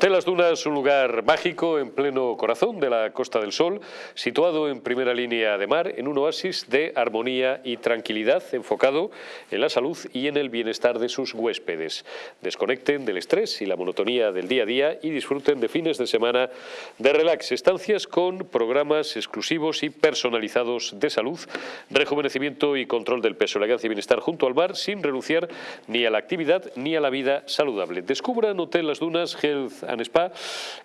Hotel Las Dunas, un lugar mágico en pleno corazón de la Costa del Sol, situado en primera línea de mar, en un oasis de armonía y tranquilidad enfocado en la salud y en el bienestar de sus huéspedes. Desconecten del estrés y la monotonía del día a día y disfruten de fines de semana de relax, estancias con programas exclusivos y personalizados de salud, rejuvenecimiento y control del peso, elegancia y bienestar junto al mar sin renunciar ni a la actividad ni a la vida saludable. Descubran Hotel Las Dunas Health and Spa,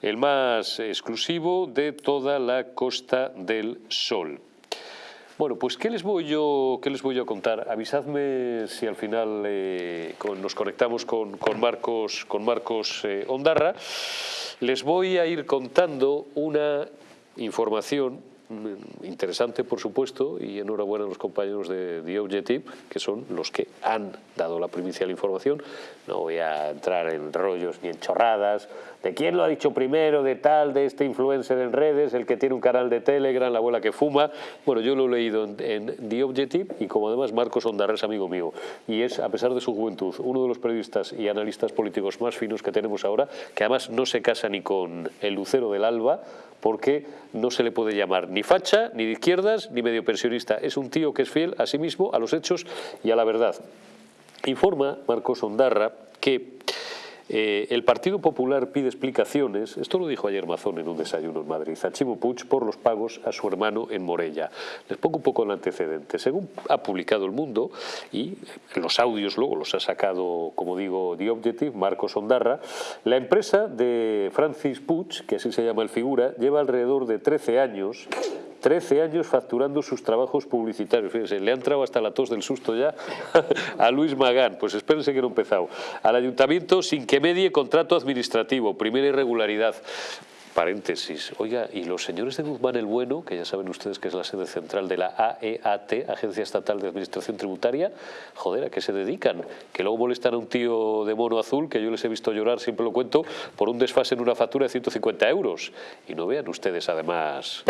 el más exclusivo de toda la Costa del Sol. Bueno, pues ¿qué les voy yo, qué les voy a contar? Avisadme si al final eh, nos conectamos con, Marcos, con Marcos eh, Ondarra. Les voy a ir contando una información Mm, interesante, por supuesto, y enhorabuena a los compañeros de The Objective, que son los que han dado la primicia de la información. No voy a entrar en rollos ni en chorradas de quién lo ha dicho primero, de tal, de este influencer en redes, el que tiene un canal de Telegram, la abuela que fuma. Bueno, yo lo he leído en, The Objective y como además Marcos Ondarra es amigo mío y es, a pesar de su juventud, uno de los periodistas y analistas políticos más finos que tenemos ahora, que además no se casa ni con el lucero del alba, porque no se le puede llamar ni facha, ni de izquierdas, ni medio pensionista. Es un tío que es fiel a sí mismo, a los hechos y a la verdad. Informa Marcos Ondarra que eh, el Partido Popular pide explicaciones, esto lo dijo ayer Mazón en un desayuno en Madrid, a Chimo Puig por los pagos a su hermano en Morella. Les pongo un poco el antecedente. Según ha publicado El Mundo, y los audios luego los ha sacado, como digo, The Objective, Marcos Ondarra, la empresa de Francis Puig, que así se llama el figura, lleva alrededor de 13 años 13 años facturando sus trabajos publicitarios. Fíjense, le han entrado hasta la tos del susto ya a Luis Magán. Pues espérense que no he empezado. Al ayuntamiento sin que medie contrato administrativo, primera irregularidad. Paréntesis. Oiga, y los señores de Guzmán el Bueno, que ya saben ustedes que es la sede central de la AEAT, Agencia Estatal de Administración Tributaria, joder, ¿a qué se dedican? Que luego molestan a un tío de mono azul, que yo les he visto llorar, siempre lo cuento, por un desfase en una factura de 150 euros. Y no vean ustedes, además,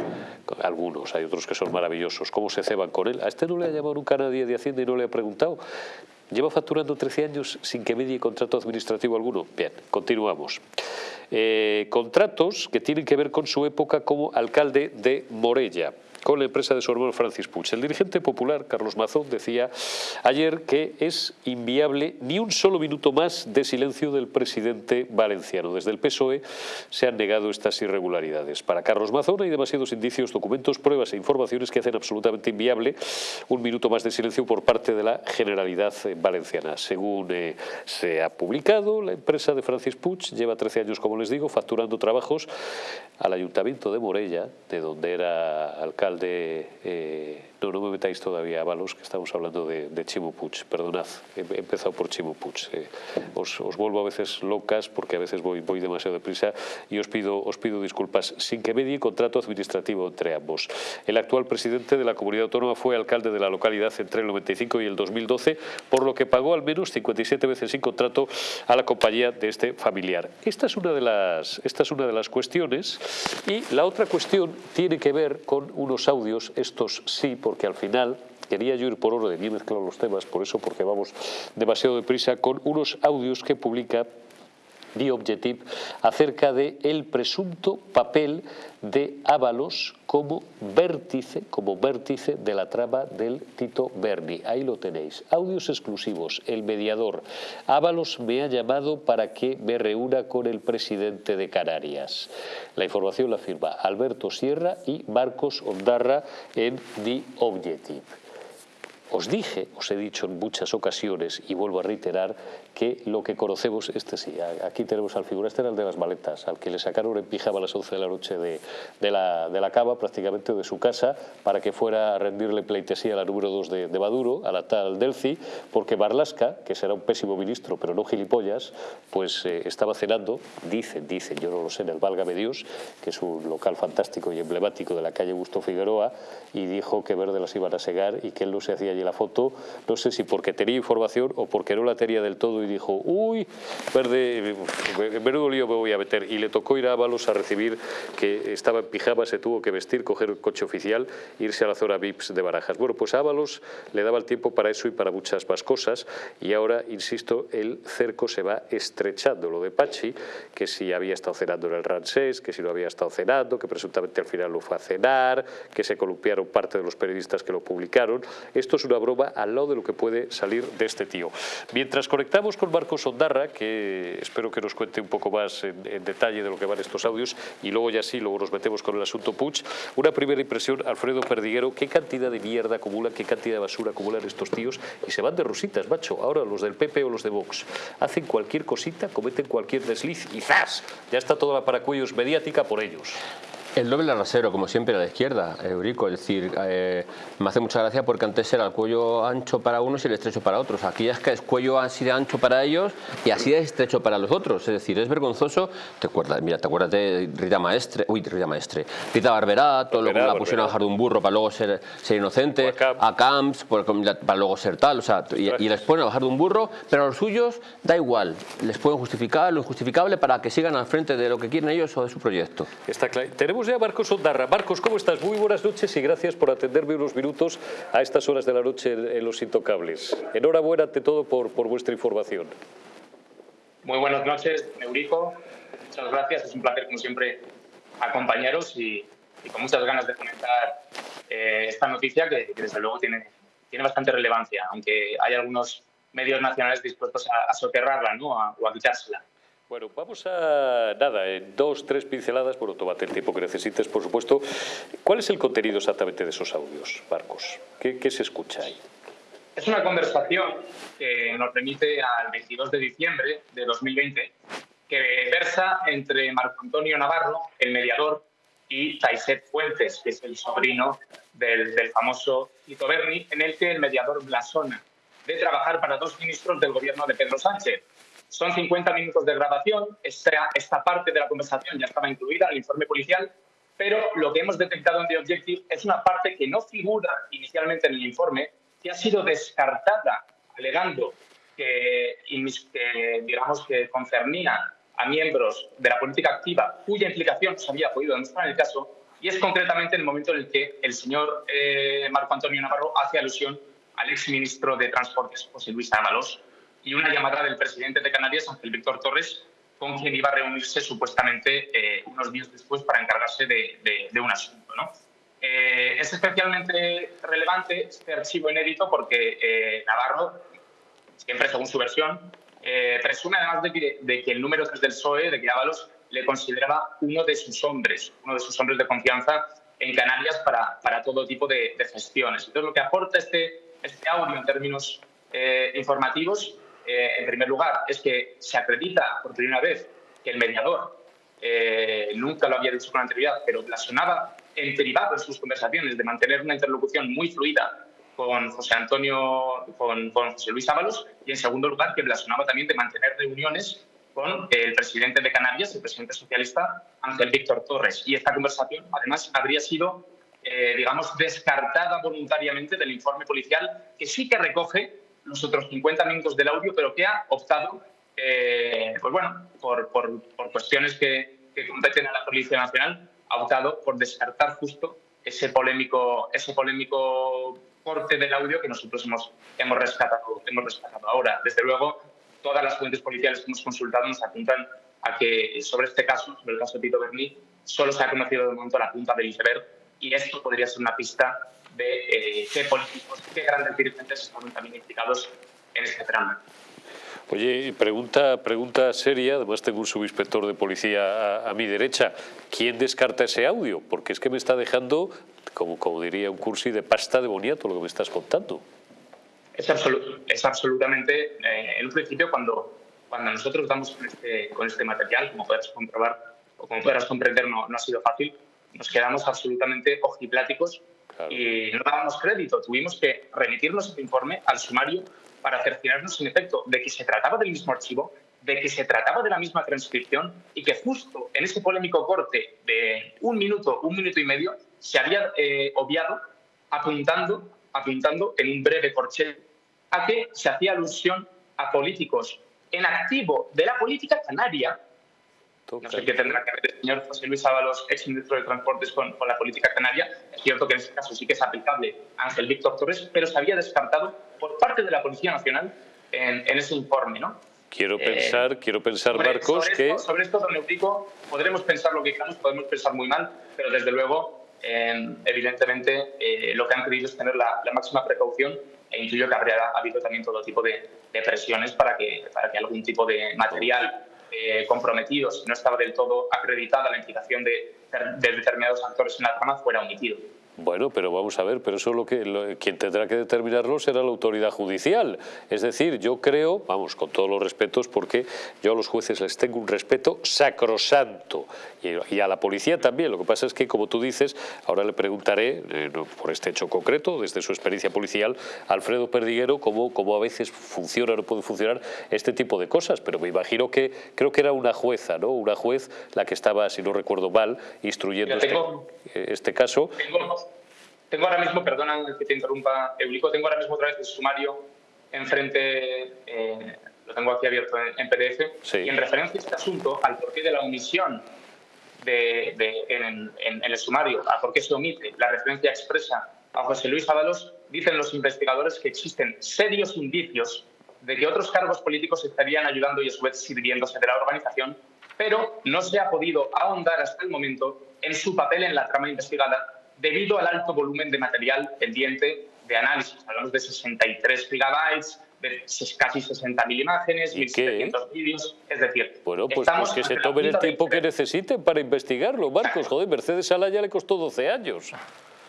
algunos, hay otros que son maravillosos, cómo se ceban con él. A este no le ha llamado nunca nadie de Hacienda y no le ha preguntado. Lleva facturando 13 años sin que medie contrato administrativo alguno. Bien, continuamos. Eh, contratos que tienen que ver con su época como alcalde de Morella con la empresa de hermano Francis Puig. El dirigente popular, Carlos Mazón, decía ayer que es inviable ni un solo minuto más de silencio del presidente valenciano. Desde el PSOE se han negado estas irregularidades. Para Carlos Mazón hay demasiados indicios, documentos, pruebas e informaciones que hacen absolutamente inviable un minuto más de silencio por parte de la Generalidad Valenciana. Según eh, se ha publicado, la empresa de Francis Puig lleva 13 años, como les digo, facturando trabajos al Ayuntamiento de Morella, de donde era alcalde de eh, no, no me metáis todavía, Avalos, que estamos hablando de, de Chimo Puig. Perdonad, he, empezado por Chimo Puig. Eh, os, vuelvo a veces locas porque a veces voy, voy demasiado deprisa y os pido, os pido disculpas. Sin que medie contrato administrativo entre ambos. El actual presidente de la comunidad autónoma fue alcalde de la localidad entre el 95 y el 2012, por lo que pagó al menos 57 veces sin contrato a la compañía de este familiar. Esta es una de las, esta es una de las cuestiones y la otra cuestión tiene que ver con unos audios, estos sí, porque al final quería yo ir por orden y he mezclado los temas, por eso porque vamos demasiado deprisa, con unos audios que publica The Objective acerca de el presunto papel de Ábalos como vértice, como vértice de la trama del Tito Berni. Ahí lo tenéis. Audios exclusivos. El mediador. Ábalos me ha llamado para que me reúna con el presidente de Canarias. La información la firma Alberto Sierra y Marcos Ondarra en The Objective. Os dije, os he dicho en muchas ocasiones y vuelvo a reiterar que lo que conocemos, este sí, aquí tenemos al figura, este era el de las maletas, al que le sacaron en pijama a las 11 de la noche de, la, de la cava, prácticamente de su casa, para que fuera a rendirle pleitesía a la número 2 de, Maduro, a la tal Delci, porque Barlasca, que será un pésimo ministro, pero no gilipollas, pues eh, estaba cenando, dicen, dicen, yo no lo sé, en el Válgame Dios, que es un local fantástico y emblemático de la calle Gusto Figueroa, y dijo que verde las iban a segar y que él no se hacía la foto, no sé si porque tenía información o porque no la tenía del todo y dijo, uy, verde, en menudo lío me voy a meter. Y le tocó ir a Ábalos a recibir, que estaba en pijama, se tuvo que vestir, coger el coche oficial, irse a la zona VIPS de Barajas. Bueno, pues a Ábalos le daba el tiempo para eso y para muchas más cosas y ahora, insisto, el cerco se va estrechando. Lo de Pachi, que si había estado cenando en el Ransés, que si no había estado cenando, que presuntamente al final lo fue a cenar, que se columpiaron parte de los periodistas que lo publicaron. Esto es una broma al lado de lo que puede salir de este tío. Mientras conectamos con Marcos Ondarra, que espero que nos cuente un poco más en, detalle de lo que van estos audios, y luego ya sí, luego nos metemos con el asunto Puig. Una primera impresión, Alfredo Perdiguero, qué cantidad de mierda acumulan, qué cantidad de basura acumulan estos tíos y se van de rositas, macho. Ahora los del PP o los de Vox hacen cualquier cosita, cometen cualquier desliz y ¡zas! Ya está toda la paracuellos mediática por ellos. El doble rasero, como siempre, a la izquierda, Eurico. Es decir, eh, me hace mucha gracia porque antes era el cuello ancho para unos y el estrecho para otros. Aquí es que es cuello así de ancho para ellos y así de estrecho para los otros. Es decir, es vergonzoso. ¿Te acuerdas? Mira, te acuerdas de Rita Maestre, uy, Rita Maestre, Rita Barberá, todo lo que la pusieron a bajar de un burro para luego ser, ser inocente, a Camps para luego ser tal, o sea, y, les ponen a bajar de un burro, pero a los suyos da igual. Les pueden justificar lo injustificable para que sigan al frente de lo que quieren ellos o de su proyecto. Está claro. Tenemos a Marcos Ondarra. Marcos, ¿cómo estás? Muy buenas noches y gracias por atenderme unos minutos a estas horas de la noche en, Los Intocables. Enhorabuena ante todo por, por vuestra información. Muy buenas noches, Eurico. Muchas gracias. Es un placer, como siempre, acompañaros y, con muchas ganas de comentar eh, esta noticia que, desde luego, tiene, tiene bastante relevancia, aunque hay algunos medios nacionales dispuestos a, soterrarla ¿no? o a quitársela. Bueno, vamos a, nada, en dos, tres pinceladas, bueno, tómate el tiempo que necesites, por supuesto. ¿Cuál es el contenido exactamente de esos audios, Marcos? ¿Qué, se escucha ahí? Es una conversación que nos remite al 22 de diciembre de 2020, que versa entre Marco Antonio Navarro, el mediador, y Taiset Fuentes, que es el sobrino del, del famoso Tito Berni, en el que el mediador blasona de trabajar para dos ministros del gobierno de Pedro Sánchez, son 50 minutos de grabación, esta, esta parte de la conversación ya estaba incluida en el informe policial, pero lo que hemos detectado en The Objective es una parte que no figura inicialmente en el informe, que ha sido descartada alegando que, digamos que concernía a miembros de la política activa cuya implicación se había podido demostrar en el caso, y es concretamente en el momento en el que el señor eh, Marco Antonio Navarro hace alusión al exministro de Transportes, José Luis Ábalos, y una llamada del presidente de Canarias, Ángel Víctor Torres, con quien iba a reunirse supuestamente eh, unos días después para encargarse de, un asunto. ¿no? Eh, es especialmente relevante este archivo inédito porque eh, Navarro, siempre según su versión, presume además de que, de que, el número 3 del PSOE, de que Ábalos, le consideraba uno de sus hombres, uno de sus hombres de confianza en Canarias para, para todo tipo de, gestiones. Entonces, lo que aporta este, este audio en términos informativos eh, en primer lugar, es que se acredita por primera vez que el mediador eh, nunca lo había dicho con anterioridad, pero blasonaba en privado en sus conversaciones de mantener una interlocución muy fluida con José Antonio, con, José Luis Ábalos, y en segundo lugar que blasonaba también de mantener reuniones con el presidente de Canarias, el presidente socialista Ángel Víctor Torres. Y esta conversación, además, habría sido, eh, digamos, descartada voluntariamente del informe policial, que sí que recoge los otros 50 minutos del audio, pero que ha optado, eh, pues bueno, por, por, por cuestiones que, que, competen a la Policía Nacional, ha optado por descartar justo ese polémico, ese polémico corte del audio que nosotros hemos, hemos, rescatado, hemos rescatado ahora. Desde luego, todas las fuentes policiales que hemos consultado nos apuntan a que sobre este caso, sobre el caso de Tito Berni, solo se ha conocido de momento la punta del iceberg y esto podría ser una pista de eh, qué políticos, qué grandes dirigentes están también implicados en este trama. Oye, pregunta, pregunta seria, además tengo un subinspector de policía a, mi derecha. ¿Quién descarta ese audio? Porque es que me está dejando, como, como diría un cursi, de pasta de boniato lo que me estás contando. Es, es absolutamente, eh, en un principio, cuando, cuando nosotros damos con este, con este material, como puedes comprobar o como podrás comprender, no, no ha sido fácil, nos quedamos absolutamente ojipláticos y no dábamos crédito. Tuvimos que remitirnos este informe al sumario para cerciorarnos, en efecto, de que se trataba del mismo archivo, de que se trataba de la misma transcripción y que justo en ese polémico corte de un minuto, un minuto y medio, se había eh, obviado apuntando apuntando en un breve corchete a que se hacía alusión a políticos en activo de la política canaria. No sé qué tendrá que ver el señor José Luis Ábalos, ex ministro de Transportes, con, con, la política canaria. Es cierto que en este caso sí que es aplicable Ángel Víctor Torres, pero se había descartado por parte de la Policía Nacional en, en ese informe. ¿no? Quiero pensar, eh, quiero pensar sobre, Marcos, sobre que... Esto, sobre esto, don Eurico, podremos pensar lo que queramos, podemos pensar muy mal, pero desde luego, eh, evidentemente, eh, lo que han querido es tener la, la máxima precaución e intuyo que habría habido también todo tipo de, de presiones para que, para que algún tipo de material eh, comprometido, si no estaba del todo acreditada la implicación de, de determinados actores en la trama, fuera omitido. Bueno, pero vamos a ver, pero eso lo que lo, quien tendrá que determinarlo será la autoridad judicial. Es decir, yo creo, vamos, con todos los respetos, porque yo a los jueces les tengo un respeto sacrosanto y, y a la policía también. Lo que pasa es que, como tú dices, ahora le preguntaré, eh, por este hecho concreto, desde su experiencia policial, Alfredo Perdiguero, cómo, cómo a veces funciona o no puede funcionar este tipo de cosas. Pero me imagino que, creo que era una jueza, ¿no? Una juez la que estaba, si no recuerdo mal, instruyendo tengo, este, este caso. Tengo tengo ahora mismo, perdona que te interrumpa, Eulico, tengo ahora mismo otra vez el sumario enfrente, eh, lo tengo aquí abierto en, en PDF, Sí. y en referencia a este asunto, al porqué de la omisión de, de, en, en, en, el sumario, a por qué se omite la referencia expresa a José Luis Ábalos, dicen los investigadores que existen serios indicios de que otros cargos políticos estarían ayudando y a su vez sirviéndose de la organización, pero no se ha podido ahondar hasta el momento en su papel en la trama investigada debido al alto volumen de material pendiente de análisis. Hablamos de 63 gigabytes, de casi 60.000 imágenes, 1.700 vídeos, es decir... Bueno, pues, pues que se tomen el tiempo que necesiten para investigarlo, Marcos. Joder, Mercedes Alaya le costó 12 años.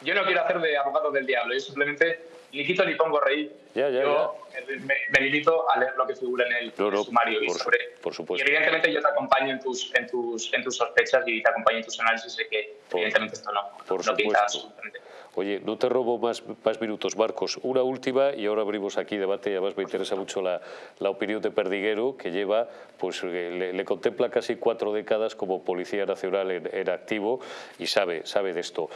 Yo no quiero hacer de abogado del diablo, yo simplemente ni quito ni pongo reír. Ya, ya, yo ya. Me, me, limito a leer lo que figura en el, no, no, sumario. Por, y, sobre, por supuesto. y evidentemente yo te acompaño en tus, en, tus, en tus sospechas y te acompaño en tus análisis de que por, evidentemente esto no, por no pinta absolutamente. Oye, no te robo más, más, minutos, Marcos. Una última y ahora abrimos aquí debate y además me interesa mucho la, la opinión de Perdiguero, que lleva, pues le, le, contempla casi cuatro décadas como Policía Nacional en, activo y sabe, sabe de esto.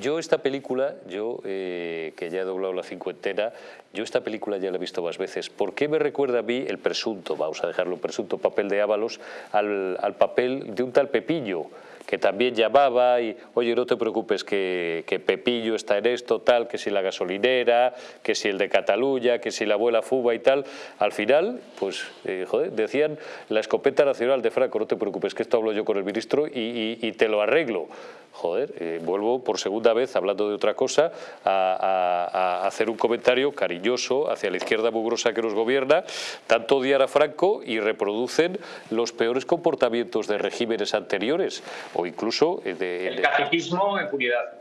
Yo esta película, yo eh, que ya he doblado la cincuentena, yo esta película ya la he visto más veces. ¿Por qué me recuerda a mí el presunto, vamos a dejarlo, presunto papel de Ábalos al, al papel de un tal Pepillo? Que también llamaba y, oye, no te preocupes que, que, Pepillo está en esto, tal, que si la gasolinera, que si el de Cataluña, que si la abuela Fuba y tal. Al final, pues, eh, joder, decían la escopeta nacional de Franco, no te preocupes, que esto hablo yo con el ministro y, te lo arreglo. Joder, eh, vuelvo por segunda vez, hablando de otra cosa, a, a, hacer un comentario cariñoso hacia la izquierda mugrosa que nos gobierna, tanto odiar a Franco y reproducen los peores comportamientos de regímenes anteriores o incluso de, de, el caciquismo impunidad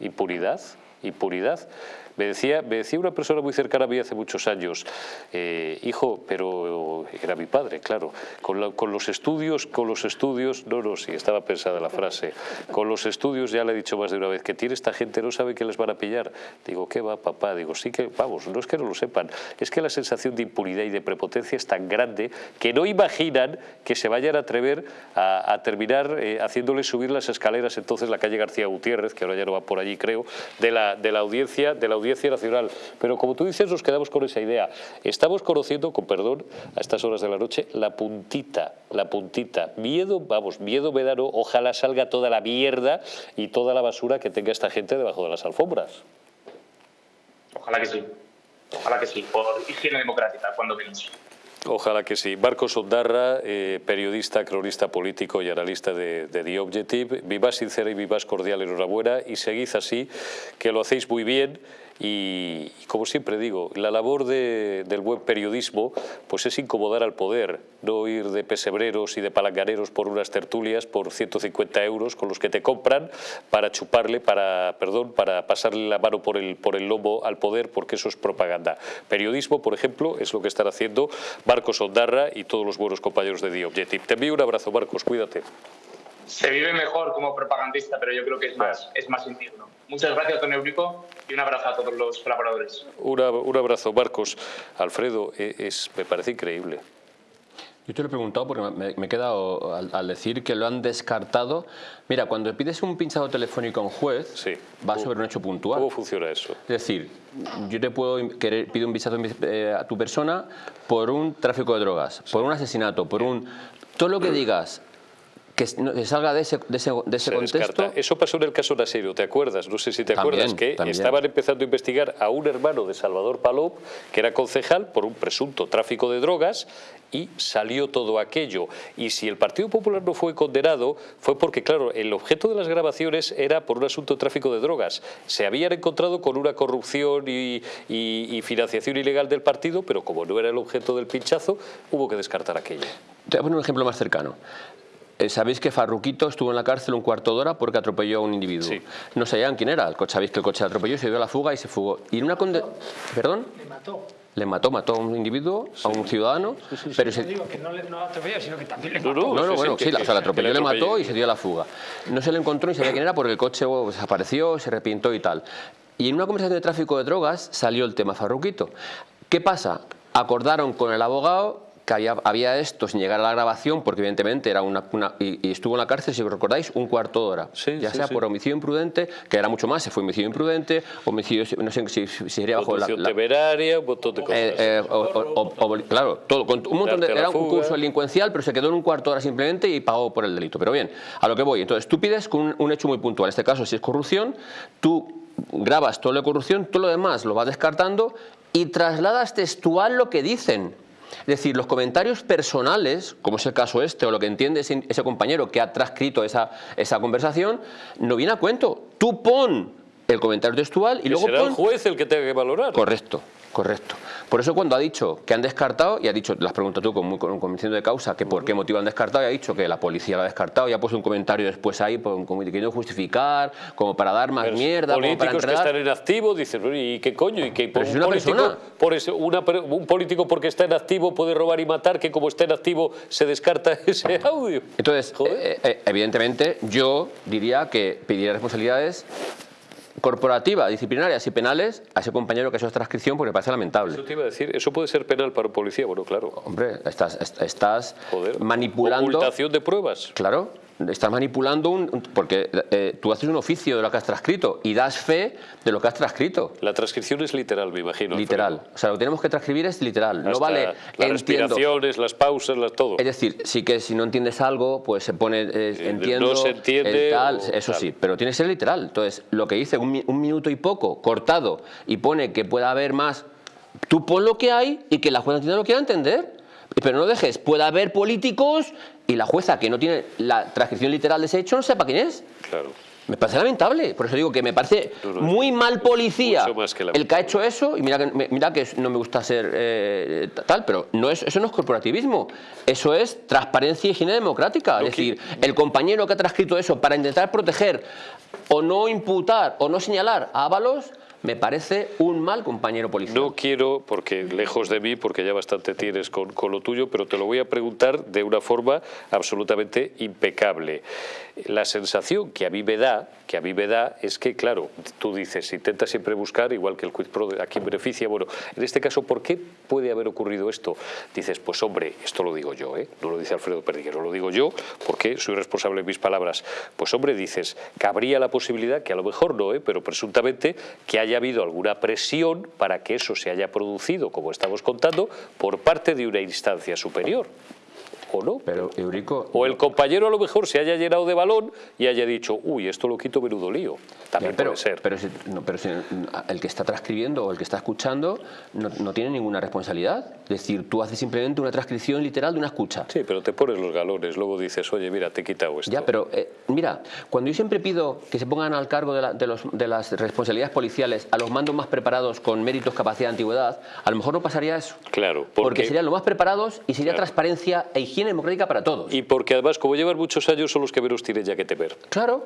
impunidad impunidad me decía, me decía una persona muy cercana a mí hace muchos años, eh, hijo, pero era mi padre, claro, con, la, con, los estudios, con los estudios, no, no, sí, estaba pensada la frase, con los estudios ya le he dicho más de una vez, que tiene esta gente, no sabe que les van a pillar. Digo, ¿qué va, papá? Digo, sí que, vamos, no es que no lo sepan, es que la sensación de impunidad y de prepotencia es tan grande que no imaginan que se vayan a atrever a, a terminar eh, haciéndoles subir las escaleras, entonces la calle García Gutiérrez, que ahora ya no va por allí, creo, de la, de la audiencia, de la audiencia Audiencia Nacional. Pero como tú dices, nos quedamos con esa idea. Estamos conociendo, con perdón, a estas horas de la noche, la puntita, la puntita. Miedo, vamos, miedo me da, no, ojalá salga toda la mierda y toda la basura que tenga esta gente debajo de las alfombras. Ojalá que sí. Ojalá que sí, por higiene democrática, cuando menos. Ojalá que sí. Marcos Ondarra, eh, periodista, cronista político y analista de, de, The Objective. Vivás sincera y vivás cordial, enhorabuena y seguid así, que lo hacéis muy bien. Y, y, como siempre digo, la labor de, del buen periodismo pues es incomodar al poder, no ir de pesebreros y de palanganeros por unas tertulias por 150 euros con los que te compran para chuparle, para, perdón, para pasarle la mano por el, por el lomo al poder porque eso es propaganda. Periodismo, por ejemplo, es lo que están haciendo Marcos Ondarra y todos los buenos compañeros de The Objective. Te envío un abrazo, Marcos, cuídate. Se vive mejor como propagandista, pero yo creo que es más, es más indigno. Muchas gracias, don Eurico, y un abrazo a todos los colaboradores. Una, un abrazo, Marcos. Alfredo, es, me parece increíble. Yo te lo he preguntado porque me, me he quedado al, decir que lo han descartado. Mira, cuando pides un pinchado telefónico a un juez, Sí. va sobre un hecho puntual. ¿Cómo funciona eso? Es decir, yo te puedo querer, pido un visado eh, a tu persona por un tráfico de drogas, por un asesinato, por un... Todo lo que digas que salga de ese, de ese, de ese Se contexto... descarta. Eso pasó en el caso Nasero, ¿te acuerdas? No sé si te También, acuerdas que también. estaban empezando a investigar a un hermano de Salvador Palop, que era concejal, por un presunto tráfico de drogas y salió todo aquello. Y si el Partido Popular no fue condenado, fue porque, claro, el objeto de las grabaciones era por un asunto de tráfico de drogas. Se habían encontrado con una corrupción y, y- y financiación ilegal del partido, pero como no era el objeto del pinchazo, hubo que descartar aquello. Te voy a poner un ejemplo más cercano. Eh, Sabéis que Farruquito estuvo en la cárcel un cuarto de hora porque atropelló a un individuo. Sí. No sabían quién era. El coche, sabéis que el coche le atropelló, se dio a la fuga y se fugó. Y en una conde... ¿Perdón? Le mató. Le mató, mató a un individuo, a un ciudadano, pero se... No digo que no le no atropelló, sino que también le No, mató. no, No, no, sí, bueno, sí, sí, la- o sea, que atropelló, le le mató y se dio a la fuga. No se le encontró ni sabía quién era porque el coche oh, desapareció, se arrepintó y tal. Y en una conversación de tráfico de drogas salió el tema Farruquito. ¿Qué pasa? Acordaron con el abogado que había, había esto sin llegar a la grabación, porque evidentemente era una... una- y, y estuvo en la cárcel, si os recordáis, un cuarto de hora. Sí, ya sí, sea sí. por homicidio imprudente, que era mucho más, se fue homicidio imprudente, homicidio, no sé si, si sería bajo la... La- temeraria, un montón de cosas. eh, eh, o- o- o- claro, todo, con un montón de, era un curso delincuencial, pero se quedó en un cuarto de hora simplemente y pagó por el delito. Pero bien, a lo que voy. Entonces, tú pides con un, un hecho muy puntual. En este caso, si es corrupción, tú grabas todo lo de corrupción, todo lo demás lo vas descartando y trasladas textual lo que dicen. Es decir, los comentarios personales, como es el caso este, o lo que entiende ese, ese compañero que ha transcrito esa, esa conversación, no viene a cuento. Tú pon el comentario textual y Que luego será pon... el juez el que tenga que valorar. Correcto, correcto. Por eso cuando ha dicho que han descartado, y ha dicho, las preguntas tú con, muy- con convicción de causa, que por qué motivo han descartado, y ha dicho que la policía lo ha descartado, y ha puesto un comentario después ahí, por- como queriendo justificar, como para dar más Pero mierda, como para políticos que están en activo dicen, "Bueno, ¿y qué coño? ¿Y Pero un, si una político, persona. por ese- una un político porque está en activo puede robar y matar, que como está en activo se descarta ese audio? Entonces, eh, eh, evidentemente, yo diría que pediría responsabilidades corporativas, disciplinarias y penales a ese compañero que ha hecho esta transcripción porque me parece lamentable. Eso te iba a decir, ¿eso puede ser penal para un policía? Bueno, claro. Hombre, estás, est- estás Joder. manipulando... Ocultación de pruebas. Claro, estás manipulando un... porque eh, tú haces un oficio de lo que has transcrito y das fe de lo que has transcrito. La transcripción es literal, me imagino. Literal. Alfredo. O sea, lo que tenemos que transcribir es literal. no Hasta vale, Las entiendo. respiraciones, las pausas, las, todo. Es decir, sí que si no entiendes algo, pues se pone, eh, Eh, entiendo, no se entiende el tal, o eso tal. sí, pero tiene que ser literal. Entonces, lo que dice un, mi- un minuto y poco, cortado, y pone que pueda haber más, tú pon lo que hay y que la jueza entienda lo que quiera entender. Pero no dejes, puede haber políticos y la jueza que no tiene la transcripción literal de ese hecho no sepa quién es. Claro. Me parece lamentable, por eso digo que me parece No, no, muy mal policía que el que ha hecho eso, y mira que, mira que no me gusta ser eh, tal, pero no es, eso no es corporativismo, eso es transparencia y higiene democrática. No, es decir, el compañero que ha transcrito eso para intentar proteger o no imputar o no señalar a Ábalos, me parece un mal compañero policial. No quiero, porque lejos de mí, porque ya bastante tienes con, con lo tuyo, pero te lo voy a preguntar de una forma absolutamente impecable. La sensación que a mí me da, que a mí me da, es que, claro, tú dices, intenta siempre buscar, igual que el quid pro, a quién beneficia. Bueno, en este caso, ¿por qué puede haber ocurrido esto? Dices, pues hombre, esto lo digo yo, ¿eh? no lo dice Alfredo Perdiguero, lo digo yo porque soy responsable de mis palabras. Pues hombre, dices, cabría la posibilidad, que a lo mejor no, ¿eh? pero presuntamente, que haya habido alguna presión para que eso se haya producido, como estamos contando, por parte de una instancia superior. ¿O no? Pero, Eurico... O el compañero a lo mejor se haya llenado de balón y haya dicho, uy, esto lo quito menudo lío. También Ya, pero, puede ser. Pero, si, no, pero si el que está transcribiendo o el que está escuchando no, no tiene ninguna responsabilidad. Es decir, tú haces simplemente una transcripción literal de una escucha. Sí, pero te pones los galones, luego dices, oye, mira, te he quitado esto. Ya, pero eh, mira, cuando yo siempre pido que se pongan al cargo de, la- de los- de las responsabilidades policiales a los mandos más preparados con méritos, capacidad, antigüedad, a lo mejor no pasaría eso. Claro, Porque, porque, serían los más preparados y sería Claro. transparencia e higiene democrática para todos. y porque además, como llevan muchos años, son los que menos tienen ya que temer. Claro.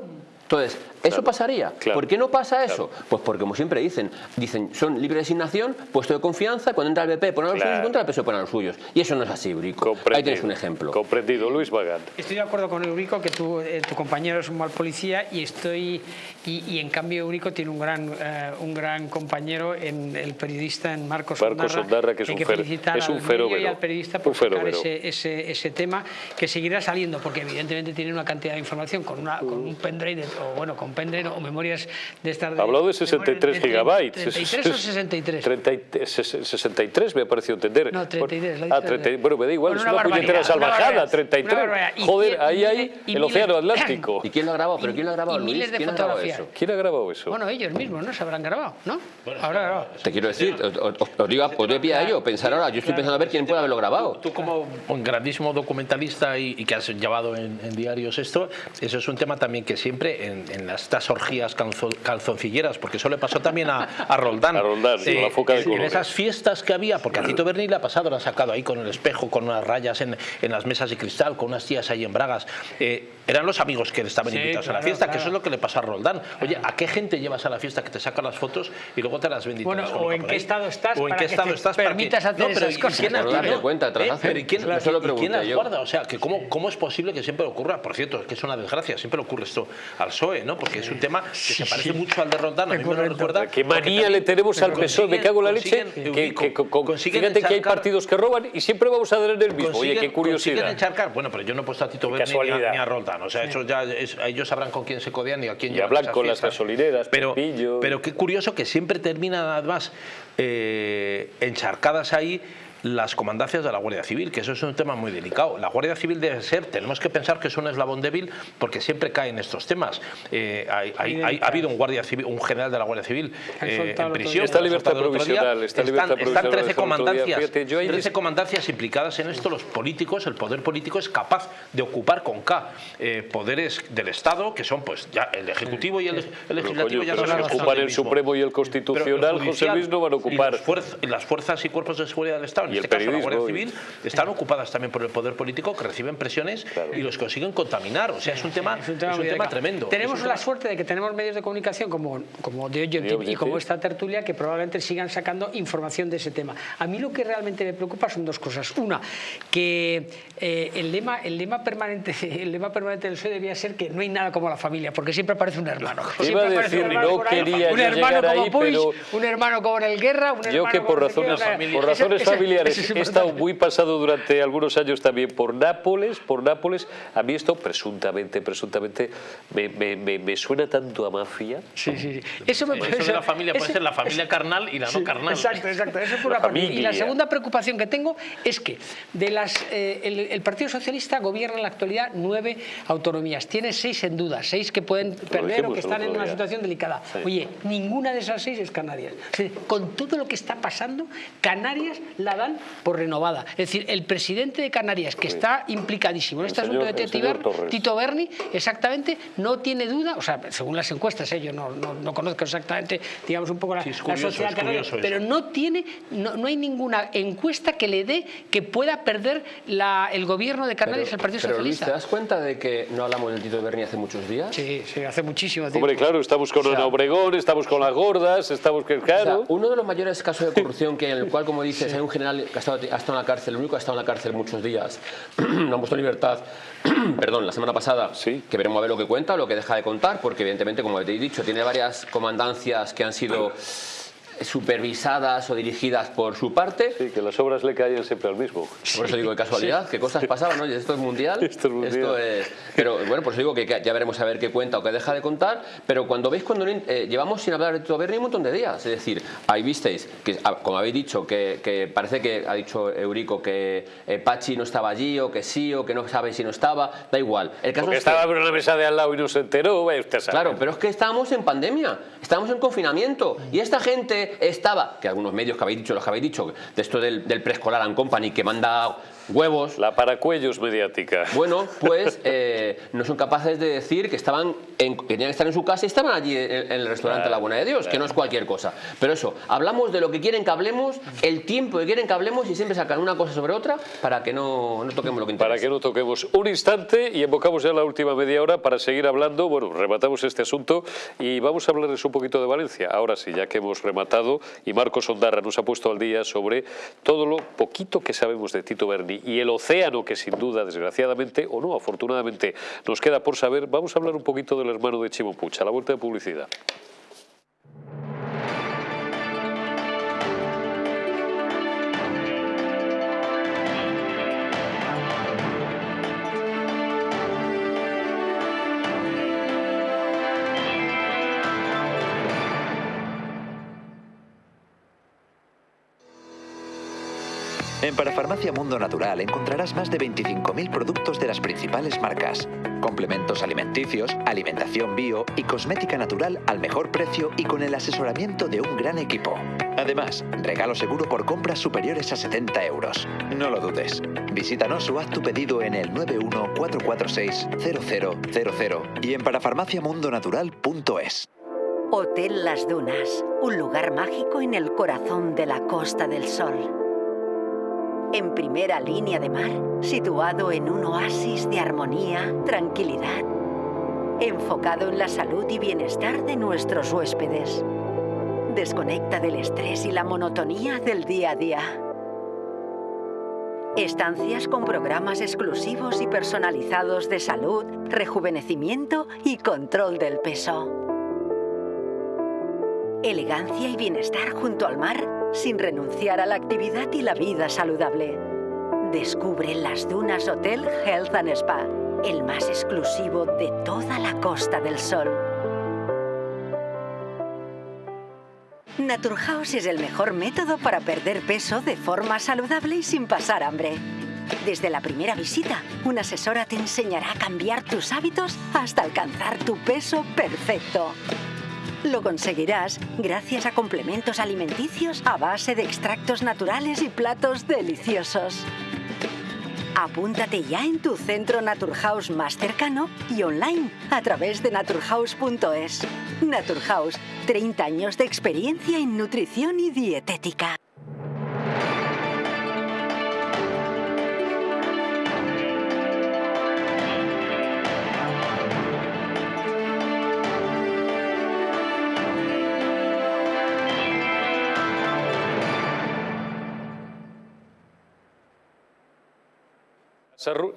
Entonces, ¿eso pasaría? claro, ¿Por qué no pasa eso? Pues porque, como siempre dicen, dicen, son libre de asignación, puesto de confianza, cuando entra el BP ponen a los Claro. suyos entra el PSOE ponen a los suyos. Y eso no es así, Brico. Ahí Comprendido. tienes un ejemplo. Comprendido, Luis Magán. Estoy de acuerdo con Eurico que tu, eh, tu compañero es un mal policía y estoy Y, y en cambio Eurico tiene un gran, eh, un gran compañero en el periodista en Marcos, Marcos Ondarra, que es un que es un y al periodista por sacar ese, ese, ese tema que seguirá saliendo porque evidentemente tiene una cantidad de información con, una, con un pendrive de- o bueno con pendrive o memorias de estas de- Hablado de memorias 63 de gigabytes. 33 o 63 30 y- ses- 63 me ha parecido entender. No, 33, la Bueno, ah, dice- 30 bueno, me da igual, Bueno, es una una puñetera una salvajada, barbaridad, 33. una barbaridad. Y Joder, ahí y hay el miles- océano Atlántico. ¿Y quién lo ha grabado? ¿Pero quién lo ha grabado, y Luis? miles de ¿Quién ha grabado eso? ¿Quién ha grabado eso? Bueno, ellos mismos, ¿no? Se habrán grabado, ¿no? Habrá grabado. Te quiero decir, os, digo, os doy pie a ello, pensar ahora, yo estoy pensando a ver quién puede haberlo grabado. Tú como un grandísimo documentalista y, que has llevado en, en diarios esto, eso es un tema también que siempre en, en las- estas orgías calzo- calzoncilleras, porque eso le pasó también a, a Roldán. A Roldán, con la foca de en esas fiestas que había, porque a Tito Berni le ha pasado, lo ha sacado ahí con el espejo, con unas rayas en, en las mesas de cristal, con unas tías ahí en Bragas. Eh, eran los amigos que estaban Sí, invitados a la claro, fiesta, que claro. eso es lo que le pasó a Roldán. Oye, ¿a qué gente llevas a la fiesta que te saca las fotos y luego te las te Bueno, o en qué estado estás o en qué que estado estás que- permitas hacer No, pero esas ¿y cosas. quién no, cuenta, tras ¿eh? hacer. Pero ¿y quién, Eso lo y quién las guarda? O sea, que cómo, ¿cómo es posible que siempre ocurra? Por cierto, es que es una desgracia, siempre ocurre esto al PSOE, ¿no? Porque es un tema que se parece mucho al de Roldán, a mí me lo recuerda. Qué porque manía le tenemos al PSOE, me cago en la leche. Que, que- con- fíjate que hay partidos que roban y siempre vamos a dar en el mismo. Oye, qué curiosidad. consiguen encharcar. Bueno, pero yo no he puesto a Tito Berni ni a, ni a Roldán. O sea, eso ya es- ellos sabrán con quién se codean y a quién Y esas con las gasolineras, pero, Pepillo. pero qué curioso que siempre terminan además eh, encharcadas ahí las comandancias de la Guardia Civil, que eso es un tema muy delicado. La Guardia Civil debe ser, tenemos que pensar que es un eslabón débil porque siempre caen estos temas. Eh, hay- hay- hay- ha habido un guardia civil, un general de la Guardia Civil eh, en prisión. Está libertad provisional, está Están- libertad Están provisional 13 desde el otro día. comandancias, Fíjate, yo ahí 13 es- comandancias implicadas en esto. Los políticos, el poder político es capaz de ocupar con K eh, poderes del Estado, que son pues ya el Ejecutivo y el, el Pero, Legislativo coño, ya pero los ocupan el mismo. Supremo y el Pero Constitucional, José judicial Luis, no van a ocupar. y las fuerzas y cuerpos de seguridad del Estado, en Y el este caso la Guardia y- Civil, están ocupadas también por el poder político que reciben presiones y los consiguen contaminar. O sea, es un tema, Es un tema, es un muy tema delicado. tremendo. Tenemos un la tema- suerte de que tenemos medios de comunicación como, como de hoy en De Tip hoy y como esta tertulia que probablemente sigan sacando información de ese tema. A mí lo que realmente me preocupa son dos cosas. Una, que eh, el, lema, el, lema permanente, el lema permanente del PSOE debía ser que no hay nada como la familia, porque siempre aparece un hermano. Iba Siempre a aparece decir, un hermano no ahí, quería un yo hermano como ahí, Puig, pero- un hermano como en el Guerra, un Yo hermano que por razones, por ese- familiares ese es he estado muy pasado durante algunos años también por Nápoles, por Nápoles. A mí esto presuntamente, presuntamente me, me- me- me suena tanto a mafia. Sí, sí, sí. Eso me Eso de la familia puede ese- ser la familia carnal y la Sí, no carnal. Exacto, exacto. Eso es por La una parte. Y la segunda preocupación que tengo es que de las, eh, el, el Partido Socialista gobierna en la actualidad nueve autonomías. Tiene seis en duda, seis que pueden perder o que están en una situación delicada. Sí. Oye, ninguna de esas seis es Canarias. O sea, con todo lo que está pasando, Canarias la dan por renovada. Es decir, el presidente de Canarias, que está implicadísimo en este señor- asunto de Tito. Tito Berni, exactamente, no tiene duda, o sea, según las encuestas, ¿eh? yo no, no, no conozco exactamente, digamos, un poco la, Sí, es la curioso, sociedad canaria, curioso pero no tiene, no, no hay ninguna encuesta que le dé que pueda perder la- el gobierno de Canarias al Partido pero Luis, Socialista. ¿te das cuenta de que no hablamos del Tito Berni hace muchos días? Sí, sí, hace muchísimo tiempo. Hombre, claro, estamos con Ana Obregón, estamos con las gordas, estamos que O sea, claro. uno de los mayores casos de corrupción que en el cual, como dices, hay un general ha estado, ha estado en la cárcel, el único ha estado en la cárcel muchos días, no han puesto en libertad, perdón, la semana pasada, Sí. que veremos a ver lo que cuenta lo que deja de contar, porque evidentemente, como te he dicho, tiene varias comandancias que han sido supervisadas o dirigidas por su parte. Sí, que las obras le caen siempre al mismo. Por eso digo de casualidad, qué cosas pasaban, ¿no? Esto es mundial. Esto es mundial. es- pero bueno, por eso digo que que ya veremos a ver qué cuenta o qué deja de contar. Pero cuando veis, cuando eh, llevamos sin hablar de Berni un montón de días. Es decir, ahí visteis, que ah, como habéis dicho, que, que parece que ha dicho Eurico que eh, Pachi no estaba allí o que sí o que no sabe si no estaba. Da igual. El caso Porque es que- estaba en la mesa de al lado y no se enteró, vaya usted a saber. Claro, pero es que estábamos en pandemia, estábamos en confinamiento y esta gente estaba, que algunos medios que habéis dicho, los que habéis dicho, de esto del, del preescolar and company que manda huevos, La paracuellos mediática. bueno, pues eh, no son capaces de decir que estaban en, que tenían que estar en su casa y estaban allí en, en el restaurante La Buena de Dios, que no es cualquier cosa. Pero eso, hablamos de lo que quieren que hablemos, el tiempo que quieren que hablemos y siempre sacan una cosa sobre otra para que no, no toquemos lo que interesa. Para que no toquemos un instante y evocamos ya la última media hora para seguir hablando. Bueno, rematamos este asunto y vamos a hablarles un poquito de Valencia. Ahora sí, ya que hemos rematado y Marcos Ondarra nos ha puesto al día sobre todo lo poquito que sabemos de Tito Berni y, el océano que sin duda, desgraciadamente o no, afortunadamente, nos queda por saber, vamos a hablar un poquito del hermano de Chimo la vuelta de publicidad. En Parafarmacia Mundo Natural encontrarás más de 25.000 productos de las principales marcas, complementos alimenticios, alimentación bio y cosmética natural al mejor precio y con el asesoramiento de un gran equipo. Además, regalo seguro por compras superiores a 70 euros. No lo dudes. Visítanos o haz tu pedido en el 914460000 y en parafarmaciamundonatural.es. Hotel Las Dunas, un lugar mágico en el corazón de la Costa del Sol en primera línea de mar, situado en un oasis de armonía, tranquilidad, enfocado en la salud y bienestar de nuestros huéspedes. Desconecta del estrés y la monotonía del día a día. Estancias con programas exclusivos y personalizados de salud, rejuvenecimiento y control del peso. Elegancia y bienestar junto al mar sin renunciar a la actividad y la vida saludable. Descubre las Dunas Hotel Health and Spa, el más exclusivo de toda la Costa del Sol. Naturhaus es el mejor método para perder peso de forma saludable y sin pasar hambre. Desde la primera visita, una asesora te enseñará a cambiar tus hábitos hasta alcanzar tu peso perfecto. Lo conseguirás gracias a complementos alimenticios a base de extractos naturales y platos deliciosos. Apúntate ya en tu centro Naturhaus más cercano y online a través de naturhaus.es. Naturhaus, 30 años de experiencia en nutrición y dietética.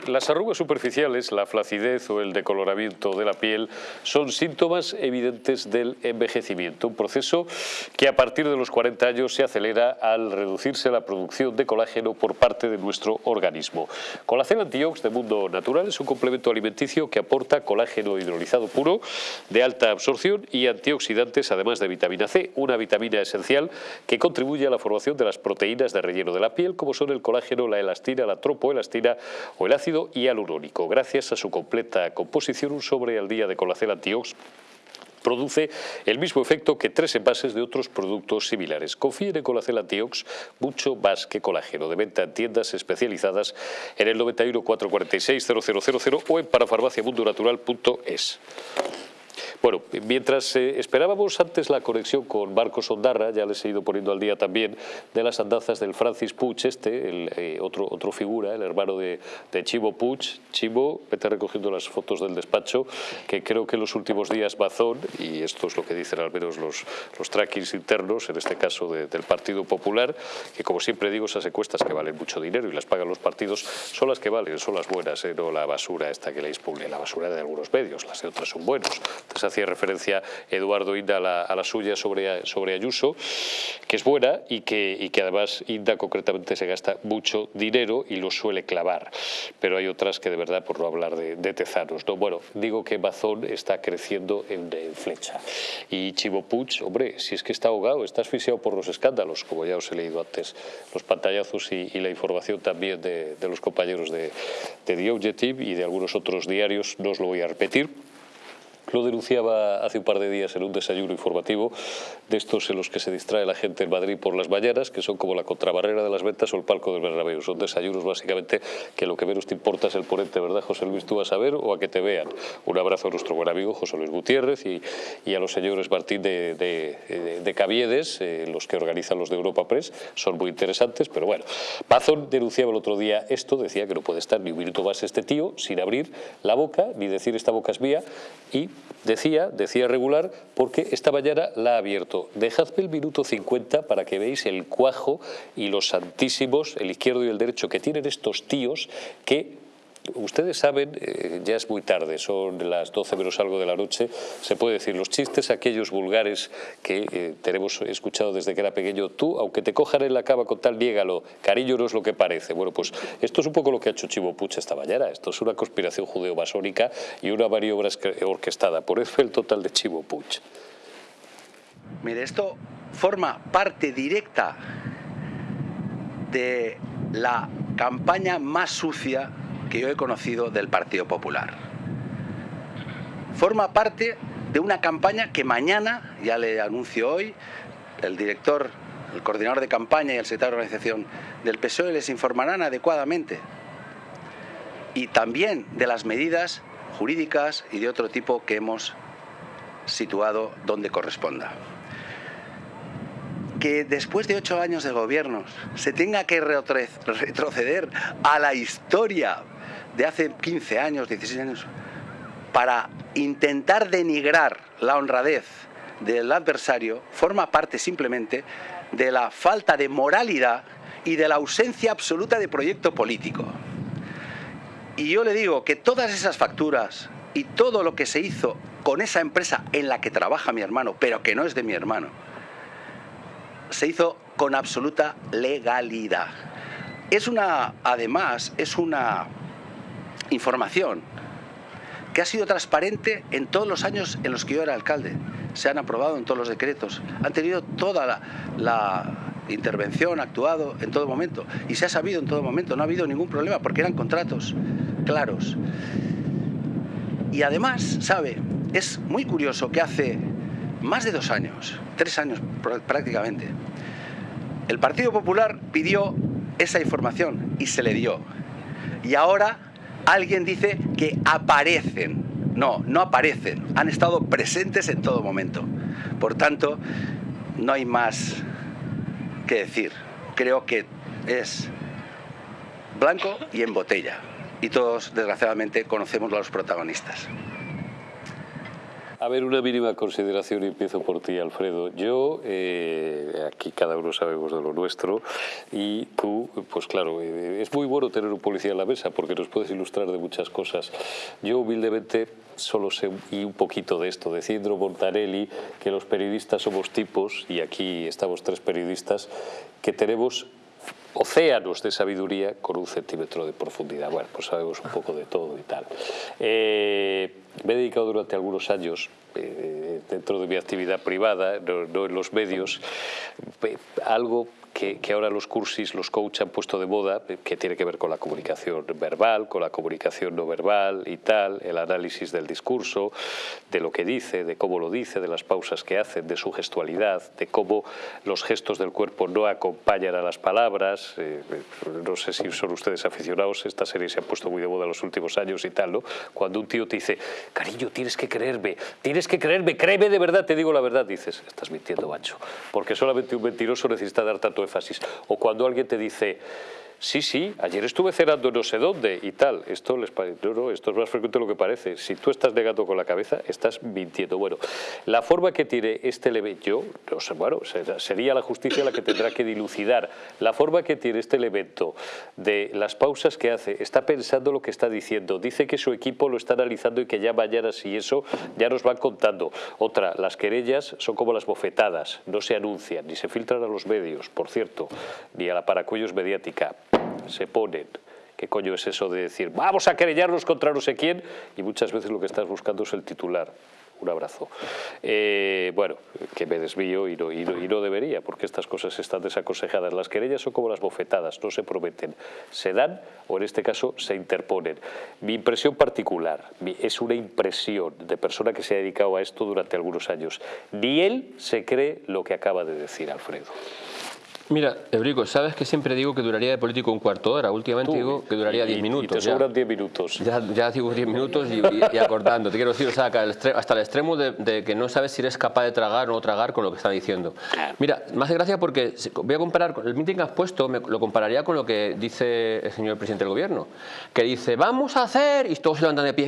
Las arrugas superficiales, la flacidez o el decoloramiento de la piel son síntomas evidentes del envejecimiento, un proceso que a partir de los 40 años se acelera al reducirse la producción de colágeno por parte de nuestro organismo. Colacel Antiox de Mundo Natural es un complemento alimenticio que aporta colágeno hidrolizado puro de alta absorción y antioxidantes además de vitamina C, una vitamina esencial que contribuye a la formación de las proteínas de relleno de la piel como son el colágeno, la elastina, la tropoelastina o el ácido hialurónico. Gracias a su completa composición, un sobre al día de Colacel Antiox produce el mismo efecto que tres envases de otros productos similares. Confíen en Colacel Antiox mucho más que colágeno, de venta en tiendas especializadas en el 91 446 000 o en parafarmaciamundonatural.es. Bueno, mientras eh, esperábamos antes la conexión con Marcos Ondarra, ya les he ido poniendo al día también de las andanzas del Francis Puig este, el, eh, otro, otro figura, el hermano de, Chivo Puig. Chivo, vete recogiendo las fotos del despacho, que creo que en los últimos días Bazón, y esto es lo que dicen al menos los, los trackings internos, en este caso del Partido Popular, que como siempre digo, esas encuestas que valen mucho dinero y las pagan los partidos, son las que valen, son las buenas, eh, no la basura esta que le expugna, la basura de algunos medios, las de otras son buenos. Entonces, hacía referencia Eduardo Inda a la, suya sobre, sobre Ayuso, que es buena y que, y que además Inda concretamente se gasta mucho dinero y lo suele clavar. Pero hay otras que de verdad, por no hablar de, tezanos. ¿no? Bueno, digo que Bazón está creciendo en, flecha. Y Chivo Puig, hombre, si es que está ahogado, está asfixiado por los escándalos, como ya os he leído antes, los pantallazos y, la información también de, los compañeros de, de The Objective y de algunos otros diarios, no os lo voy a repetir. Lo denunciaba hace un par de días en un desayuno informativo de estos en los que se distrae la gente en Madrid por las mañanas, que son como la contrabarrera de las ventas o el palco del Bernabéu. Son desayunos básicamente que lo que menos te importa es el ponente, ¿verdad, José Luis? Tú vas a ver o a que te vean. Un abrazo a nuestro buen amigo José Luis Gutiérrez y, y a los señores Martín de, de, de Caviedes, eh, los que organizan los de Europa Press. Son muy interesantes, pero bueno. Pazón denunciaba el otro día esto, decía que no puede estar ni un minuto más este tío sin abrir la boca ni decir esta boca es mía y decía, decía regular, porque esta mañana la ha abierto. Dejadme el minuto 50 para que veáis el cuajo y los santísimos, el izquierdo y el derecho, que tienen estos tíos que ustedes saben, eh, ya es muy tarde, son las 12 menos algo de la noche, se puede decir, los chistes aquellos vulgares que eh, tenemos escuchado desde que era pequeño, tú, aunque te cojan en la cama con tal, niégalo, cariño no es lo que parece. Bueno, pues esto es un poco lo que ha hecho Chivo Puch esta mañana, esto es una conspiración judeo-masónica y una maniobra orquestada, por eso el total de Chivo Puch. Mire, esto forma parte directa de la campaña más sucia que yo he conocido del Partido Popular. Forma parte de una campaña que mañana, ya le anuncio hoy, el director, el coordinador de campaña y el secretario de organización del PSOE les informarán adecuadamente. Y también de las medidas jurídicas y de otro tipo que hemos situado donde corresponda. Que después de ocho años de gobiernos se tenga que retroceder a la historia de hace 15 años, 16 años, para intentar denigrar la honradez del adversario, forma parte simplemente de la falta de moralidad y de la ausencia absoluta de proyecto político. Y yo le digo que todas esas facturas y todo lo que se hizo con esa empresa en la que trabaja mi hermano, pero que no es de mi hermano, se hizo con absoluta legalidad. Es una, además, es una información que ha sido transparente en todos los años en los que yo era alcalde. Se han aprobado en todos los decretos. Han tenido toda la, intervención, actuado en todo momento. Y se ha sabido en todo momento. No ha habido ningún problema porque eran contratos claros. Y además, sabe, es muy curioso que hace más de dos años, tres años prácticamente, el Partido Popular pidió esa información y se le dio. Y ahora alguien dice que aparecen. No, no aparecen. Han estado presentes en todo momento. Por tanto, no hay más que decir. Creo que es blanco y en botella. Y todos, desgraciadamente, conocemos a los protagonistas. A ver, una mínima consideración y empiezo por ti, Alfredo. Yo, eh, aquí cada uno sabemos de lo nuestro y tú, pues claro, eh, es muy bueno tener un policía en la mesa porque nos puedes ilustrar de muchas cosas. Yo humildemente solo sé y un poquito de esto, de Cidro Montanelli, que los periodistas somos tipos, y aquí estamos tres periodistas, que tenemos océanos de sabiduría con un centímetro de profundidad. Bueno, pues sabemos un poco de todo y tal. Eh, me he dedicado durante algunos años, eh, dentro de mi actividad privada, no, en los medios, algo que, ahora los cursis, los coach han puesto de moda, que tiene que ver con la comunicación verbal, con la comunicación no verbal y tal, el análisis del discurso, de lo que dice, de cómo lo dice, de las pausas que hace, de su gestualidad, de cómo los gestos del cuerpo no acompañan a las palabras. Eh, no sé si son ustedes aficionados, esta serie se ha puesto muy de moda en los últimos años y tal, ¿no? Cuando un tío te dice, cariño, tienes que creerme, tienes que creerme, créeme de verdad, te digo la verdad, dices, estás mintiendo, macho, porque solamente un mentiroso necesita dar tanto o cuando alguien te dice, sí, sí, ayer estuve cenando no sé dónde y tal. Esto les no, no, esto es más frecuente de lo que parece. Si tú estás negando con la cabeza, estás mintiendo. Bueno, la forma que tiene este elemento, yo, no sé, bueno, sería la justicia la que tendrá que dilucidar. La forma que tiene este elemento de las pausas que hace, está pensando lo que está diciendo, dice que su equipo lo está analizando y que ya mañana si eso ya nos van contando. Otra, las querellas son como las bofetadas, no se anuncian, ni se filtran a los medios, por cierto, ni a la paracuellos mediática se ponen. ¿Qué coño es eso de decir, vamos a querellarnos contra no sé quién? Y muchas veces lo que estás buscando es el titular. Un abrazo. Eh, bueno, que me desvío y no, y, no, debería, porque estas cosas están desaconsejadas. Las querellas son como las bofetadas, no se prometen, se dan o en este caso se interponen. Mi impresión particular es una impresión de persona que se ha dedicado a esto durante algunos años. Ni él se cree lo que acaba de decir Alfredo. Mira, Eurico, sabes que siempre digo que duraría de político un cuarto de hora. Últimamente digo que duraría 10 minutos. Y te sobran 10 minutos. Ya, ya digo 10 minutos y, acordando. Te quiero decir, o sea, hasta el extremo de, que no sabes si eres capaz de tragar o no tragar con lo que está diciendo. Mira, más de gracia porque voy a comparar, el meeting que has puesto me, lo compararía con lo que dice el señor presidente del gobierno, que dice, vamos a hacer, y todos se levantan de pie,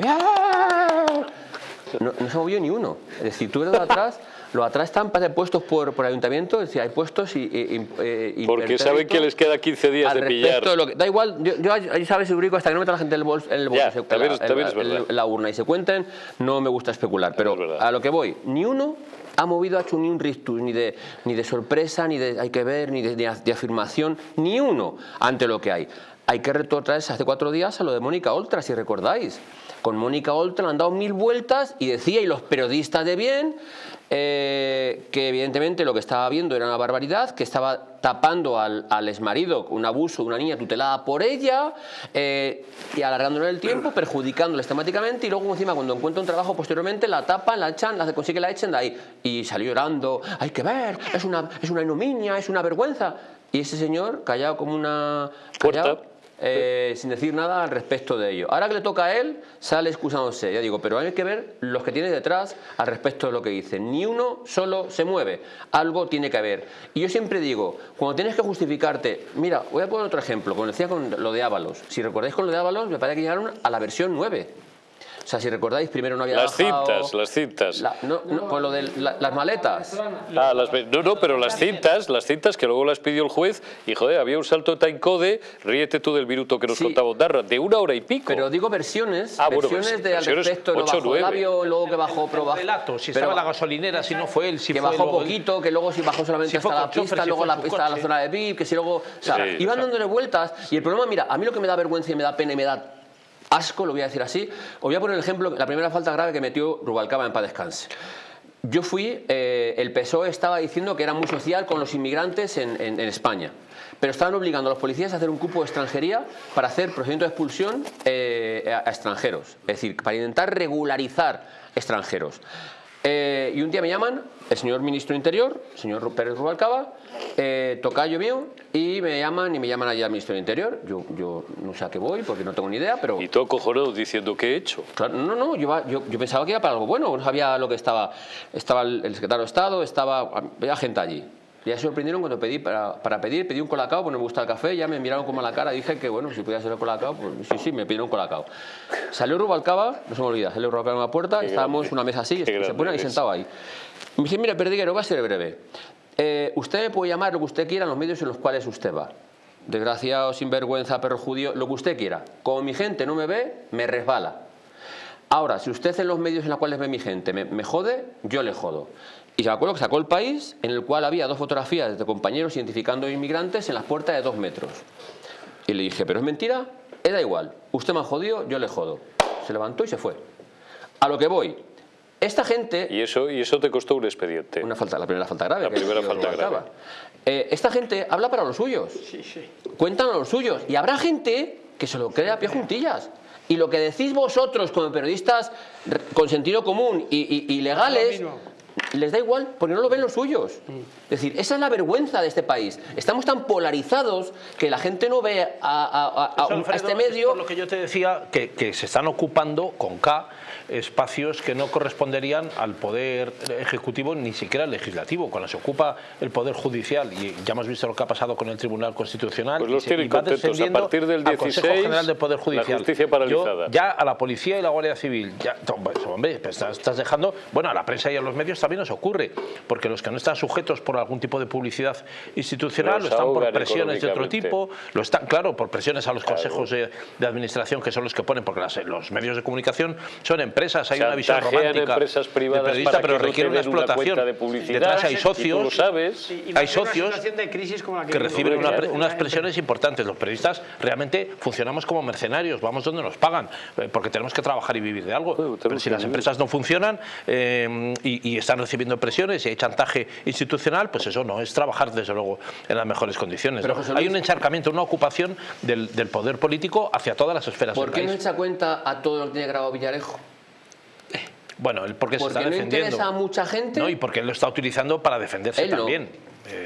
no, no se movió ni uno. Es decir, tú lo de atrás, los de atrás están parece, puestos por, por ayuntamiento, es decir, hay puestos y... y- y- eh, y Porque saben que les queda 15 días de pillar. de lo que- da igual, yo, yo ahí sabes, Eurico, hasta que no meta la gente en el bolso, en el bolso Ya, se- también es- la, también es el- verdad. la urna y se cuenten, no me gusta especular. Pero es a lo que voy, ni uno ha movido, ha hecho ni un rictus, ni de, ni de sorpresa, ni de hay que ver, ni de, de af- de afirmación, ni uno ante lo que hay. Hay que retrotraerse hace cuatro días a lo de Mónica Oltra, si recordáis. Con Mónica Oltra le han dado mil vueltas y decía, y los periodistas de bien, eh, que evidentemente lo que estaba viendo era una barbaridad, que estaba tapando al, al exmarido un abuso de una niña tutelada por ella eh, y alargándole el tiempo, perjudicándole sistemáticamente y luego encima cuando encuentra un trabajo posteriormente la tapan, la echan, la consigue la echen de ahí y salió llorando, hay que ver, es una, es una ignominia, es una vergüenza. Y ese señor, callado como una... Puerta. callado, eh, sin decir nada al respecto de ello. Ahora que le toca a él, sale excusándose, ya digo, pero hay que ver los que tiene detrás al respecto de lo que dice. Ni uno solo se mueve, algo tiene que haber. Y yo siempre digo, cuando tienes que justificarte, mira, voy a poner otro ejemplo, como decía con lo de Ábalos. Si recordáis con lo de Ábalos, me parece que llegaron a la versión 9. O sea, si recordáis, primero no había Las bajado- cintas, las cintas. La- no, no, con lo de la- las maletas. Ah, las no, no, pero las cintas, las cintas que luego las pidió el juez y joder, había un salto de timecode, ríete tú del minuto que nos Sí. contaba Ondarra, de una hora y pico. Pero digo versiones, Ah, bueno, versiones vers- de al respecto, no ocho, bajó el nueve. avión, luego que bajó, pero bajó- relato, si pero estaba en la gasolinera, si no fue él, si que fue bajó luego poquito, que luego si bajó solamente Si hasta la chofer, pista, si luego la pista a la zona de VIP, que si luego... O sea, Sí, iban dándole vueltas y el problema, mira, a mí lo que me da vergüenza y me da pena y me da asco, lo voy a decir así, os voy a poner el ejemplo, la primera falta grave que metió Rubalcaba en paz descanse. Yo fui, eh, el PSOE estaba diciendo que era muy social con los inmigrantes en, España, pero estaban obligando a los policías a hacer un cupo de extranjería para hacer procedimiento de expulsión eh, a, a extranjeros, es decir, para intentar regularizar extranjeros. Eh, y un día me llaman el señor ministro Interior, el señor Pérez Rubalcaba, eh, tocayo mío, y me llaman y me llaman allá al ministro Interior. Yo, yo no sé a qué voy porque no tengo ni idea, pero... Y todo cojonado diciendo qué he hecho. Claro, no, no, yo, iba- yo, yo pensaba que era para algo bueno, no sabía lo que estaba. Estaba el, el secretario de Estado, estaba. Había gente allí. Ya se sorprendieron cuando pedí para, para pedir, pedí un colacao, pues no me gusta el café, ya me miraron como a la cara, dije que bueno, si podía ser el colacao, pues sí, sí, me pidieron colacao. Salió Rubalcaba, no se me olvida, salió Rubalcaba en la puerta, Qué estábamos grande, una mesa así, se grande pone ahí sentado ahí. Me dice, mira, Perdiguero, va a ser breve. Eh, usted me puede llamar lo que usted quiera en los medios en los cuales usted va. Desgraciado, sinvergüenza, perro judío, lo que usted quiera. Como mi gente no me ve, me resbala. Ahora, si usted en los medios en los cuales ve mi gente me, jode, yo le jodo. Y me acuerdo que sacó el país en el cual había dos fotografías de compañeros identificando inmigrantes en las puertas de dos metros. Y le dije, ¿pero es mentira? Eh, da igual. Usted me ha jodido, yo le jodo. Se levantó y se fue. A lo que voy. Esta gente... Y eso, y eso te costó un expediente. Una falta, la primera falta grave. La que primera falta grave. Eh, esta gente habla para los suyos. Cuentan a los suyos. Y habrá gente que se lo cree a pie juntillas. Y lo que decís vosotros como periodistas con sentido común y, y- y legales, les da igual porque no lo ven los suyos. Es decir, esa es la vergüenza de este país. Estamos tan polarizados que la gente no ve a, a- a- a Eso, un- a Alfredo, este es medio... por lo que yo te decía, que, que se están ocupando con K espacios que no corresponderían al poder ejecutivo ni siquiera al legislativo. Cuando se ocupa el poder judicial, y ya hemos visto lo que ha pasado con el Tribunal Constitucional, Pues los y se- y va. A partir del al Consejo 16, General del Poder la Judicial. justicia paralizada. Yo, ya a la policía y la Guardia Civil, ya, pues, hombre, pues estás, estás dejando, bueno, a la prensa y a los medios también nos ocurre, porque los que no están sujetos por algún tipo de publicidad institucional, lo están por presiones de otro tipo, lo están, claro, por presiones a los consejos de, de administración que son los que ponen, porque las- los medios de comunicación son empresas, hay una visión romántica empresas de privadas periodista, pero requiere una explotación. cuenta de publicidad. Detrás hay Y tú lo socios, sabes. Y- y hay socios situación de crisis como la que reciben una- unas presiones importantes. Los periodistas realmente funcionamos como mercenarios, vamos donde nos pagan, eh, porque tenemos que trabajar y vivir de algo. Bueno, Pero si las empresas no funcionan eh, y, y están recibiendo presiones y hay chantaje institucional, pues eso no es trabajar desde luego en las mejores condiciones. Pero, ¿no? José Hay un encharcamiento, una ocupación del, del poder político hacia todas las esferas ¿Por del qué no echa cuenta a todo lo que tiene grabado Villarejo? Bueno, él porque se Porque está no defendiendo. interesa a mucha gente. No, y porque él lo está utilizando para defenderse Él no. también.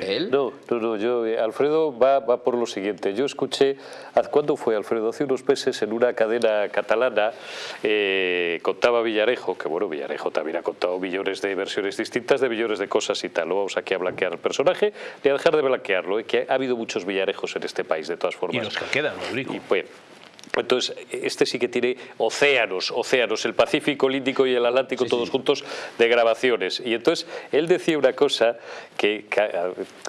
Él. No, no, no, yo, eh, Alfredo va, va por lo siguiente. Yo escuché, ¿haz- ¿cuándo fue Alfredo? Hace unos meses en una cadena catalana eh, contaba Villarejo, que bueno, Villarejo también ha contado millones de versiones distintas de millones de cosas y tal. No vamos aquí a blanquear el personaje ni a dejar de blanquearlo, eh, que ha habido muchos Villarejos en este país, de todas Y formas. los que quedan, Eurico. Y, pues, Entonces, este sí que tiene océanos, océanos, el Pacífico, el Índico y el Atlántico todos juntos de grabaciones. Y entonces él decía una cosa que,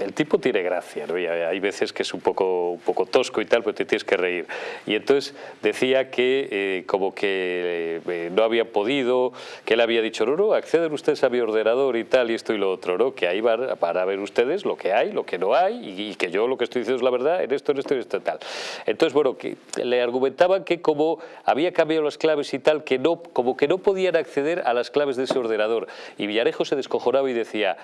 el tipo tiene gracia, ¿no? Y hay veces que es un poco, un poco tosco y tal, pero te tienes que reír. Y entonces decía que eh, como que eh, no había podido, que él había dicho, no, no, acceden ustedes a mi ordenador y tal, y esto y lo otro, ¿no? Que ahí van para ver ustedes lo que hay, lo que no hay, y, que yo lo que estoy diciendo es la verdad en esto, en esto, en esto y tal. Entonces, bueno, que le argumentaban que como había cambiado las claves y tal, que no, como que no podían acceder a las claves de ese ordenador. Y Villarejo se descojonaba y decía,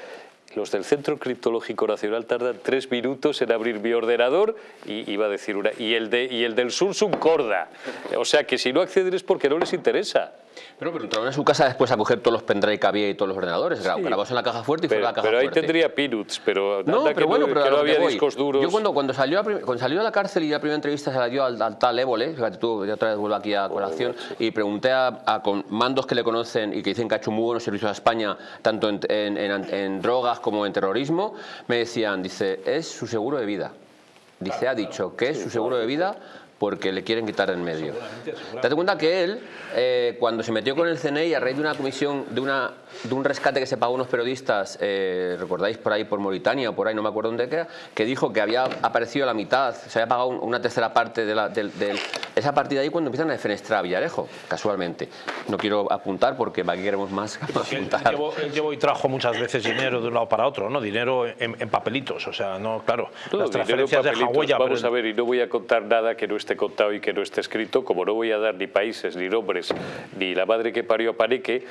los del Centro Criptológico Nacional tardan tres minutos en abrir mi ordenador y iba a decir una y el de y el del Samsung Corda o sea que si no acceden es porque no les interesa pero, pero entraron en su casa después a coger todos los pendrive que había y todos los ordenadores. Sí. Grabamos en la caja fuerte y pero, fue la caja Pero ahí tendría peanuts, pero no, pero bueno, pero que no había discos duros. Yo cuando, cuando, salió a, cuando salió a la cárcel y la primera entrevista se la dio al, tal Évole, fíjate tú, yo otra vez vuelvo aquí a colación, y pregunté a, a con mandos que le conocen y que dicen que ha hecho muy buenos servicios a España, tanto en, en, en, en drogas como en terrorismo, me decían, dice, es su seguro de vida. Dice, ha dicho que es su seguro de vida porque le quieren quitar en medio. Date cuenta que él, eh, cuando se metió con el CNI a raíz de una comisión, de, una, de un rescate que se pagó a unos periodistas, eh, recordáis por ahí por Mauritania o por ahí, no me acuerdo dónde era, que dijo que había aparecido la mitad, se había pagado una tercera parte de, la, de, de esa partida ahí cuando empiezan a defenestrar a Villarejo, casualmente. No quiero apuntar porque aquí queremos más apuntar. Llevo, llevo, y trajo muchas veces dinero de un lado para otro, ¿no? Dinero en, en papelitos, o sea, no, claro, no, las transferencias de huella. Vamos pero... a ver, y no voy a contar nada que no esté contado y que no esté escrito, como no voy a dar ni países, ni nombres, ni la madre que parió a Paneque,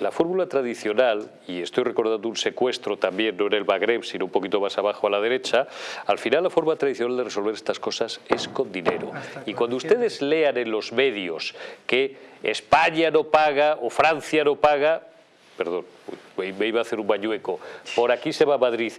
la fórmula tradicional, y estoy recordando un secuestro también, no en el Magreb, sino un poquito más abajo a la derecha, al final la forma tradicional de resolver estas cosas es con dinero. Y cuando ustedes lean en los medios que España no paga o Francia no paga, perdón, me iba a hacer un bañueco, por aquí se va a Madrid,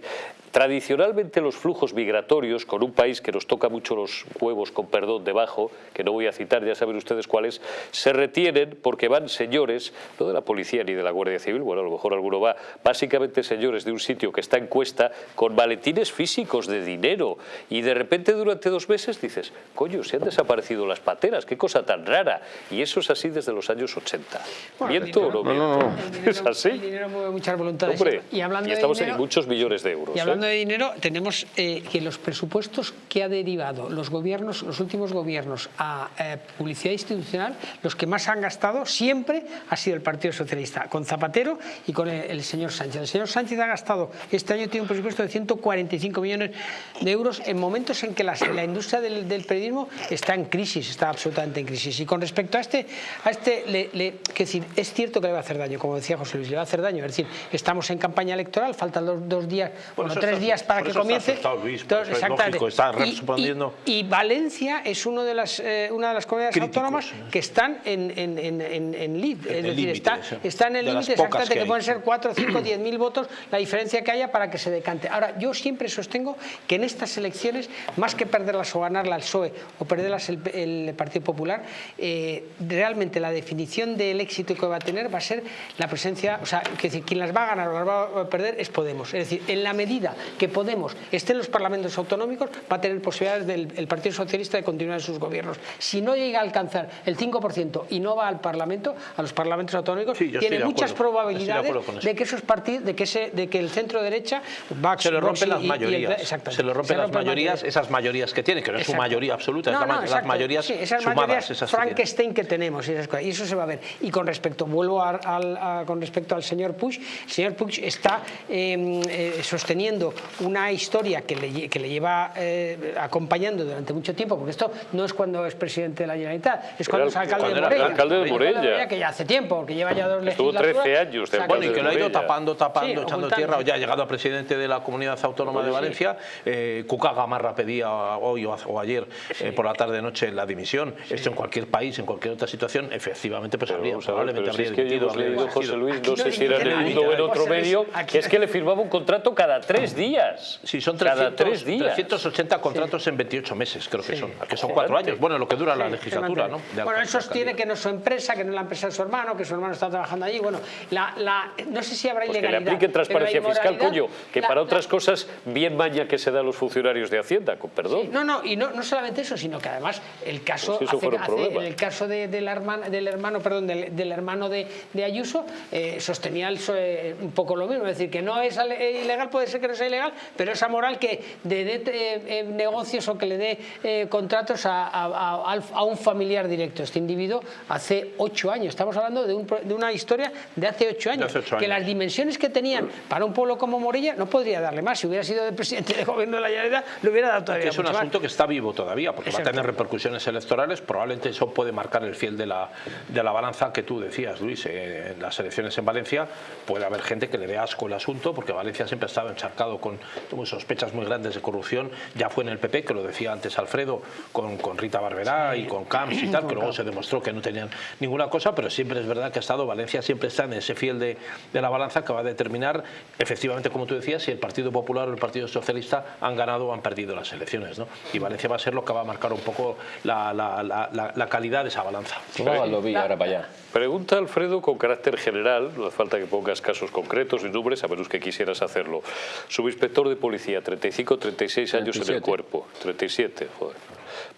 Tradicionalmente los flujos migratorios, con un país que nos toca mucho los huevos, con perdón, debajo, que no voy a citar, ya saben ustedes cuáles, se retienen porque van señores, no de la policía ni de la Guardia Civil, bueno, a lo mejor alguno va, básicamente señores de un sitio que está en cuesta, con maletines físicos de dinero, y de repente durante dos meses dices, coño, se han desaparecido las pateras, qué cosa tan rara, y eso es así desde los años 80. Bueno, ¿Miento o no miento? No, no, no. ¿Es así? El dinero mueve muchas voluntades. Hombre, y, hablando y estamos de dinero, en muchos millones de euros. Y hablando ¿eh? de dinero, tenemos eh, que los presupuestos que ha derivado los gobiernos, los últimos gobiernos a eh, publicidad institucional, los que más han gastado siempre ha sido el Partido Socialista, con Zapatero y con el, el señor Sánchez. El señor Sánchez ha gastado, este año tiene un presupuesto de 145 millones de euros en momentos en que la, la industria del, del, periodismo está en crisis, está absolutamente en crisis. Y con respecto a este, a este le, le, que decir, es cierto que le va a hacer daño, como decía José Luis, le va a hacer daño. Es decir, estamos en campaña electoral, faltan dos, dos días, bueno, tres días para que comience. Está Luis, Entonces. Lógico, está respondiendo. Y, y, y, Valencia es uno de las, eh, una de las comunidades Críticos, autónomas que están en, en, en, en, lead. Es decir, está, está, en el límite exactamente que, que, pueden ser 4, 5, 10 mil votos la diferencia que haya para que se decante. Ahora, yo siempre sostengo que en estas elecciones, más que perderlas o ganarlas al PSOE o perderlas el, el Partido Popular, eh, realmente la definición del éxito que va a tener va a ser la presencia, o sea, que decir, quien las va a ganar o las va a perder es Podemos. Es decir, en la medida que Podemos esté en los parlamentos autonómicos, va a tener posibilidades del el Partido Socialista de continuar en sus gobiernos. Si no llega a alcanzar el 5% y no va al Parlamento, a los parlamentos autonómicos, sí, tiene muchas probabilidades de, de, que esos partidos, de que, ese, de que el centro derecha va se le rompen las mayorías, el, se le rompen las mayorías, esas mayorías que tiene, que no es su mayoría absoluta, no, es la, no, las mayorías sí, esas sumadas, mayorías esas Frankenstein que, que tenemos y, esas cosas, y, eso se va a ver. Y con respecto, vuelvo a, a, a, con respecto al señor Puig, el señor Puig está eh, eh, sosteniendo una historia que le, que le lleva eh, acompañando durante mucho tiempo, porque esto no es cuando es presidente de la Generalitat, es cuando es alcalde de Morella. alcalde de Morella. Que ya hace tiempo, que lleva ya dos Estuvo legislaturas. 13 años de bueno, y que lo ha ido tapando, tapando, sí, echando tierra, ya ha llegado a presidente de la Comunidad Autónoma pues de Valencia, sí. eh, Cuca Gamarra pedía hoy o, o ayer sí. eh, por la tarde-noche la dimisión. Esto en cualquier país, en cualquier otra situación, efectivamente, pues habría, probablemente habría si es que dimitido. José Luis, no sé si era era en otro Pues, medio, que es que le firmaba un contrato cada tres días. Sí, son cada 300, tres días. 380 contratos en 28 meses, creo que son. Que son cuatro años. Bueno, lo que dura la Sí, legislatura, se ¿no? De Bueno, él sostiene que no es su empresa, que no es la empresa de su hermano, que su hermano está trabajando allí. Bueno, la, la- no sé si habrá Pues que le ilegalidad. apliquen transparencia la fiscal, coño, que la- para la- otras cosas bien maña que se da a los funcionarios de Hacienda, con perdón. No, no, y no, no solamente eso, sino que además el caso, Pues eso hace- hace- el caso de, de la hermana, del hermano, perdón, del, del hermano de, de Ayuso, eh, sostenía el PSOE un poco lo mismo, es decir, que no es eh, ilegal, puede ser que no sea ilegal, pero esa moral que de, dé eh, eh, negocios o que le dé eh, contratos a, un familiar directo. Este individuo hace ocho años, estamos hablando de, un de una historia de hace ocho años, que las dimensiones que tenían para un pueblo como Morella no podría darle más. Si hubiera sido el presidente de gobierno de la Generalitat, le hubiera dado todavía es un más. asunto que está vivo todavía, porque va a tener repercusiones electorales. Probablemente eso puede marcar el fiel de la, de la balanza que tú decías, Luis. Eh, en las elecciones en Valencia puede haber gente que le dé asco el asunto, porque Valencia siempre ha estado encharcado con sospechas muy grandes de corrupción. Ya fue en el PP, que lo decía antes Alfredo, con, con Rita Barberá y con Camps y tal, que luego se demostró que no tenían ninguna cosa, pero siempre es verdad que ha estado, Valencia siempre está en ese fiel de, de la balanza que va a determinar, efectivamente, como tú decías, si el Partido Popular o el Partido Socialista han ganado o han perdido las elecciones. ¿no? Y Valencia va a ser lo que va a marcar un poco la, la- la- calidad de esa balanza. Pues va Valdovilla ahora para allá. Pregunta Alfredo con carácter general, no hace falta que pongas casos concretos ni nombres, a menos que quisieras hacerlo. Subinspector de policía, 35, 36 años en el 37. cuerpo. 37, joder.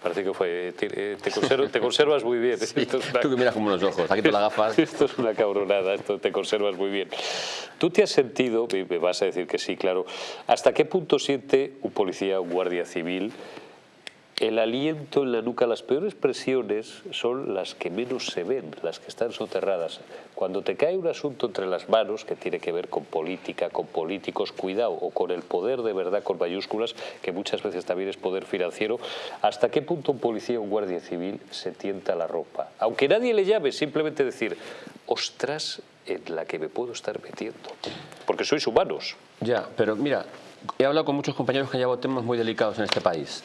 Parece que fue. Te, eh, te conserv- te conservas muy bien. Esto es una- Tú que miras como unos ojos, aquí te las gafas. Esto es una cabronada, esto te conservas muy bien. ¿Tú te has sentido, y me vas a decir que sí, claro, hasta qué punto siente un policía, un guardia civil, el aliento en la nuca? Las peores presiones son las que menos se ven, las que están soterradas. Cuando te cae un asunto entre las manos que tiene que ver con política, con políticos, cuidado, o con el poder de verdad con mayúsculas, que muchas veces también es poder financiero, ¿hasta qué punto un policía o un guardia civil se tienta la ropa? Aunque nadie le llame, simplemente decir, ostras, en la que me puedo estar metiendo. Porque sois humanos. Ya, pero mira, he hablado con muchos compañeros que han llevado temas muy delicados en este país.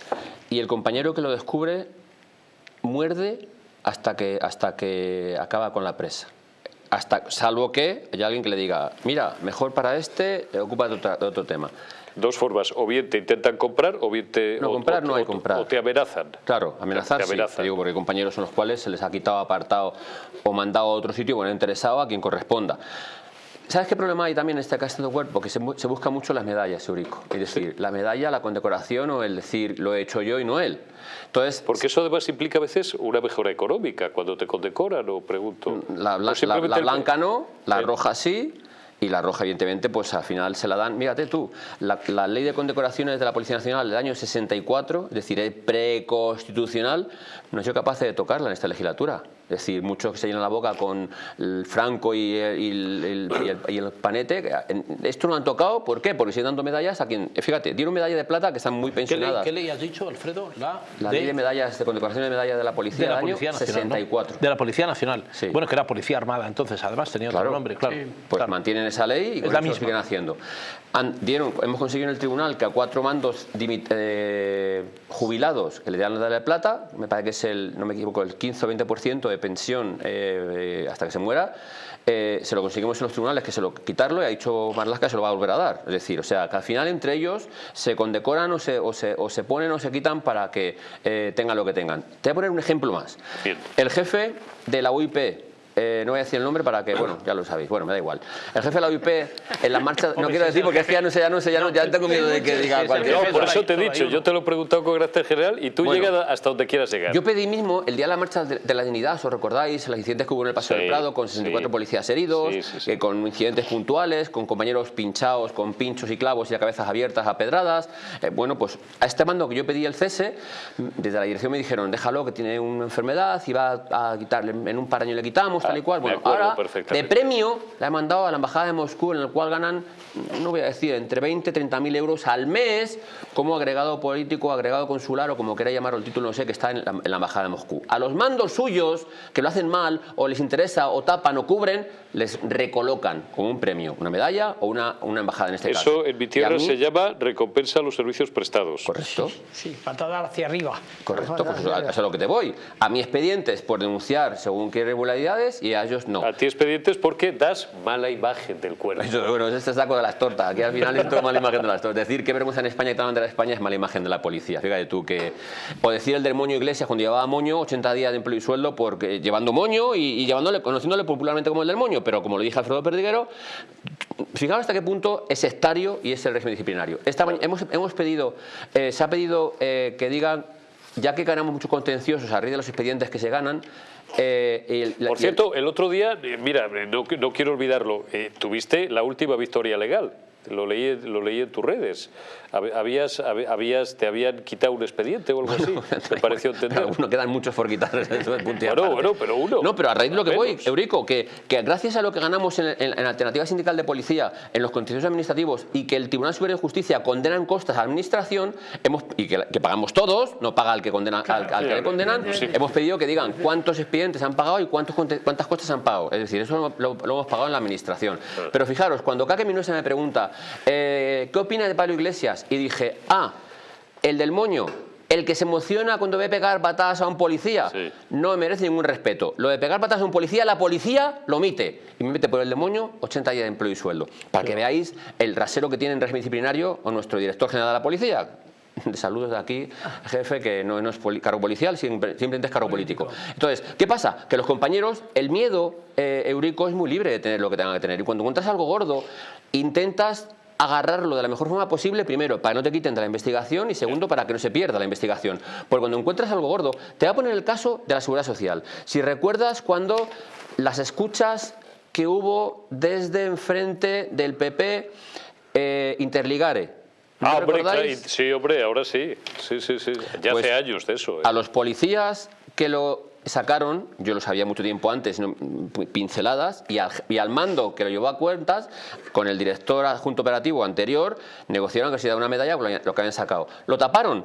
Y el compañero que lo descubre muerde hasta que, hasta que acaba con la presa. Hasta, salvo que haya alguien que le diga, mira, mejor para este, ocupa de otro, de otro tema. Dos formas, o bien te intentan comprar, o bien te, No, o- comprar o- no hay o- comprar. o te amenazan. Claro, amenazar Te sí, amenazan. te digo, porque hay compañeros son los cuales se les ha quitado, apartado o mandado a otro sitio, bueno, interesado a quien corresponda. ¿Sabes qué problema hay también en este caso de cuerpo? Que se, se buscan mucho las medallas, Eurico. Es decir, la medalla, la condecoración o el decir, lo he hecho yo y no él. Entonces, Porque eso además implica a veces una mejora económica cuando te condecoran, o pregunto. La, bla- la- el- blanca no, la roja sí. Y la roja, evidentemente, pues al final se la dan. Mírate tú, la, la ley de condecoraciones de la Policía Nacional del año 64, es decir, es preconstitucional, no sido capaz de tocarla en esta legislatura. Es decir, muchos que se llenan la boca con el Franco y el, y el- el- y el- y el Panete. Esto no lo han tocado, ¿por qué? Porque siguen dando medallas a quien. Fíjate, dieron medalla de plata que están muy ¿Qué ley, pensionadas. qué ley has dicho, Alfredo? La, La ley de medallas, de condecoración de medallas de la Policía de la del año Policía Nacional. ¿no? 64. De la Policía Nacional. Sí. Bueno, que era Policía Armada entonces, además tenía otro Claro. nombre, claro. Pues claro. mantienen esa ley y Es la eso misma. siguen haciendo. Han- dieron, hemos conseguido en el tribunal que a cuatro mandos dimit- eh, jubilados que le dan la de plata, me parece que es el, no me equivoco, el 15 o 20% de pensión eh, eh, hasta que se muera, eh, se lo conseguimos en los tribunales que se lo quitarlo y ha dicho Marlaska que se lo va a volver a dar. Es decir, o sea, que al final entre ellos se condecoran o se, o se, o se ponen o se quitan para que tengan lo que tengan. Te voy a poner un ejemplo más. Bien. El jefe de la UIP, eh, no voy a decir el nombre para que, bueno, ya lo sabéis, bueno, me da igual. El jefe de la UIP en la marcha, no quiero decir porque es que ya no sé, ya no sé, ya, no, ya tengo miedo de que diga cualquier No, Jefe, por cosa. eso te he dicho, yo te lo he preguntado con carácter general y tú Bueno. llegas hasta donde quieras llegar. Yo pedí mismo el día de la marcha de, la dignidad, os recordáis, los incidentes que hubo en el Paseo Sí, del Prado con 64 sí. policías heridos, Sí, sí, sí. eh, con incidentes puntuales, con compañeros pinchados, con pinchos y clavos y a cabezas abiertas a pedradas. Eh, bueno, pues a este mando que yo pedí el cese, desde la dirección me dijeron, déjalo que tiene una enfermedad y va a quitarle, en un par de años quitamos, tal y Ah, cual. Bueno, ahora de premio la he mandado a la embajada de Moscú, en el cual ganan, no voy a decir, entre 20 y 30 mil euros al mes como agregado político, agregado consular o como queráis llamarlo el título, no sé, que está en la, en la embajada de Moscú. A los mandos suyos, que lo hacen mal o les interesa o tapan o cubren, les recolocan como un premio, una medalla o una, una embajada en este caso. Eso en mi tierra mí- se llama recompensa a los servicios prestados. Correcto. Sí, patada hacia arriba. Correcto, Patada pues eso es a lo que te voy. A mi expediente es por denunciar según qué irregularidades y a ellos no. A ti expedientes porque das mala imagen del cuerpo. Eso, bueno, es este saco de las tortas. Aquí al final es todo mala imagen de las tortas. Decir que vergüenza en España y de la España es mala imagen de la policía. Fíjate tú que... O decir el del moño Iglesias cuando llevaba moño, 80 días de empleo y sueldo porque llevando moño y, y llevándole, conociéndole popularmente como el del moño. Pero como lo dije Alfredo Perdiguero, fijaos hasta qué punto es sectario y es el régimen disciplinario. Esta, hemos, hemos pedido, eh, se ha pedido eh, que digan, ya que ganamos muchos contenciosos a raíz de los expedientes que se ganan, eh, el- Por el- cierto, el otro día, eh, mira, eh, no, no quiero olvidarlo, eh, tuviste la última victoria legal. Lo leí, lo leí en tus redes. Hab- Habías, hab- habías, te habían quitado un expediente o algo así. Me pareció entender. Uno quedan muchos por quitar el Bueno, bueno, pero uno. No, pero a raíz de lo que voy. Eurico, que, que gracias a lo que ganamos en, en- en la alternativa sindical de policía, en los contenciosos administrativos y que el Tribunal Superior de Justicia condena en costas a la administración, hemos, y que, que pagamos todos, no paga al que, condena, al, al que le condenan, sí. hemos pedido que digan cuántos expedientes han pagado y cuántos, cuántas costas han pagado. Es decir, eso lo, lo- lo hemos pagado en la administración. Pero fijaros, cuando Kake Minuesa me pregunta, eh, ¿qué opina de Pablo Iglesias? Y dije, ah, el del moño, el que se emociona cuando ve pegar patadas a un policía, Sí. no merece ningún respeto. Lo de pegar patadas a un policía, la policía lo omite. Y me mete por el demonio 80 días de empleo y sueldo. Para que veáis el rasero que tiene en régimen disciplinario o nuestro director general de la policía. De saludos de aquí, jefe, que no, no es poli- cargo policial, siempre- simplemente es cargo político. Entonces, ¿qué pasa? Que los compañeros, el miedo, eh, Eurico, es muy libre de tener lo que tenga que tener. Y cuando encuentras algo gordo, intentas agarrarlo de la mejor forma posible, primero, para que no te quiten de la investigación y segundo, para que no se pierda la investigación. Porque cuando encuentras algo gordo, te voy a poner el caso de la seguridad social. Si recuerdas cuando las escuchas que hubo desde enfrente del PP eh, Interligare. ¿No Ah, hombre, recordáis? claro, sí, hombre, ahora sí. Sí, sí, sí. Ya Pues, hace años de eso. eh. A los policías que lo sacaron, yo lo sabía mucho tiempo antes, pinceladas, y al, y al mando que lo llevó a cuentas, con el director adjunto operativo anterior, negociaron que se diera una medalla por lo que habían sacado. Lo taparon,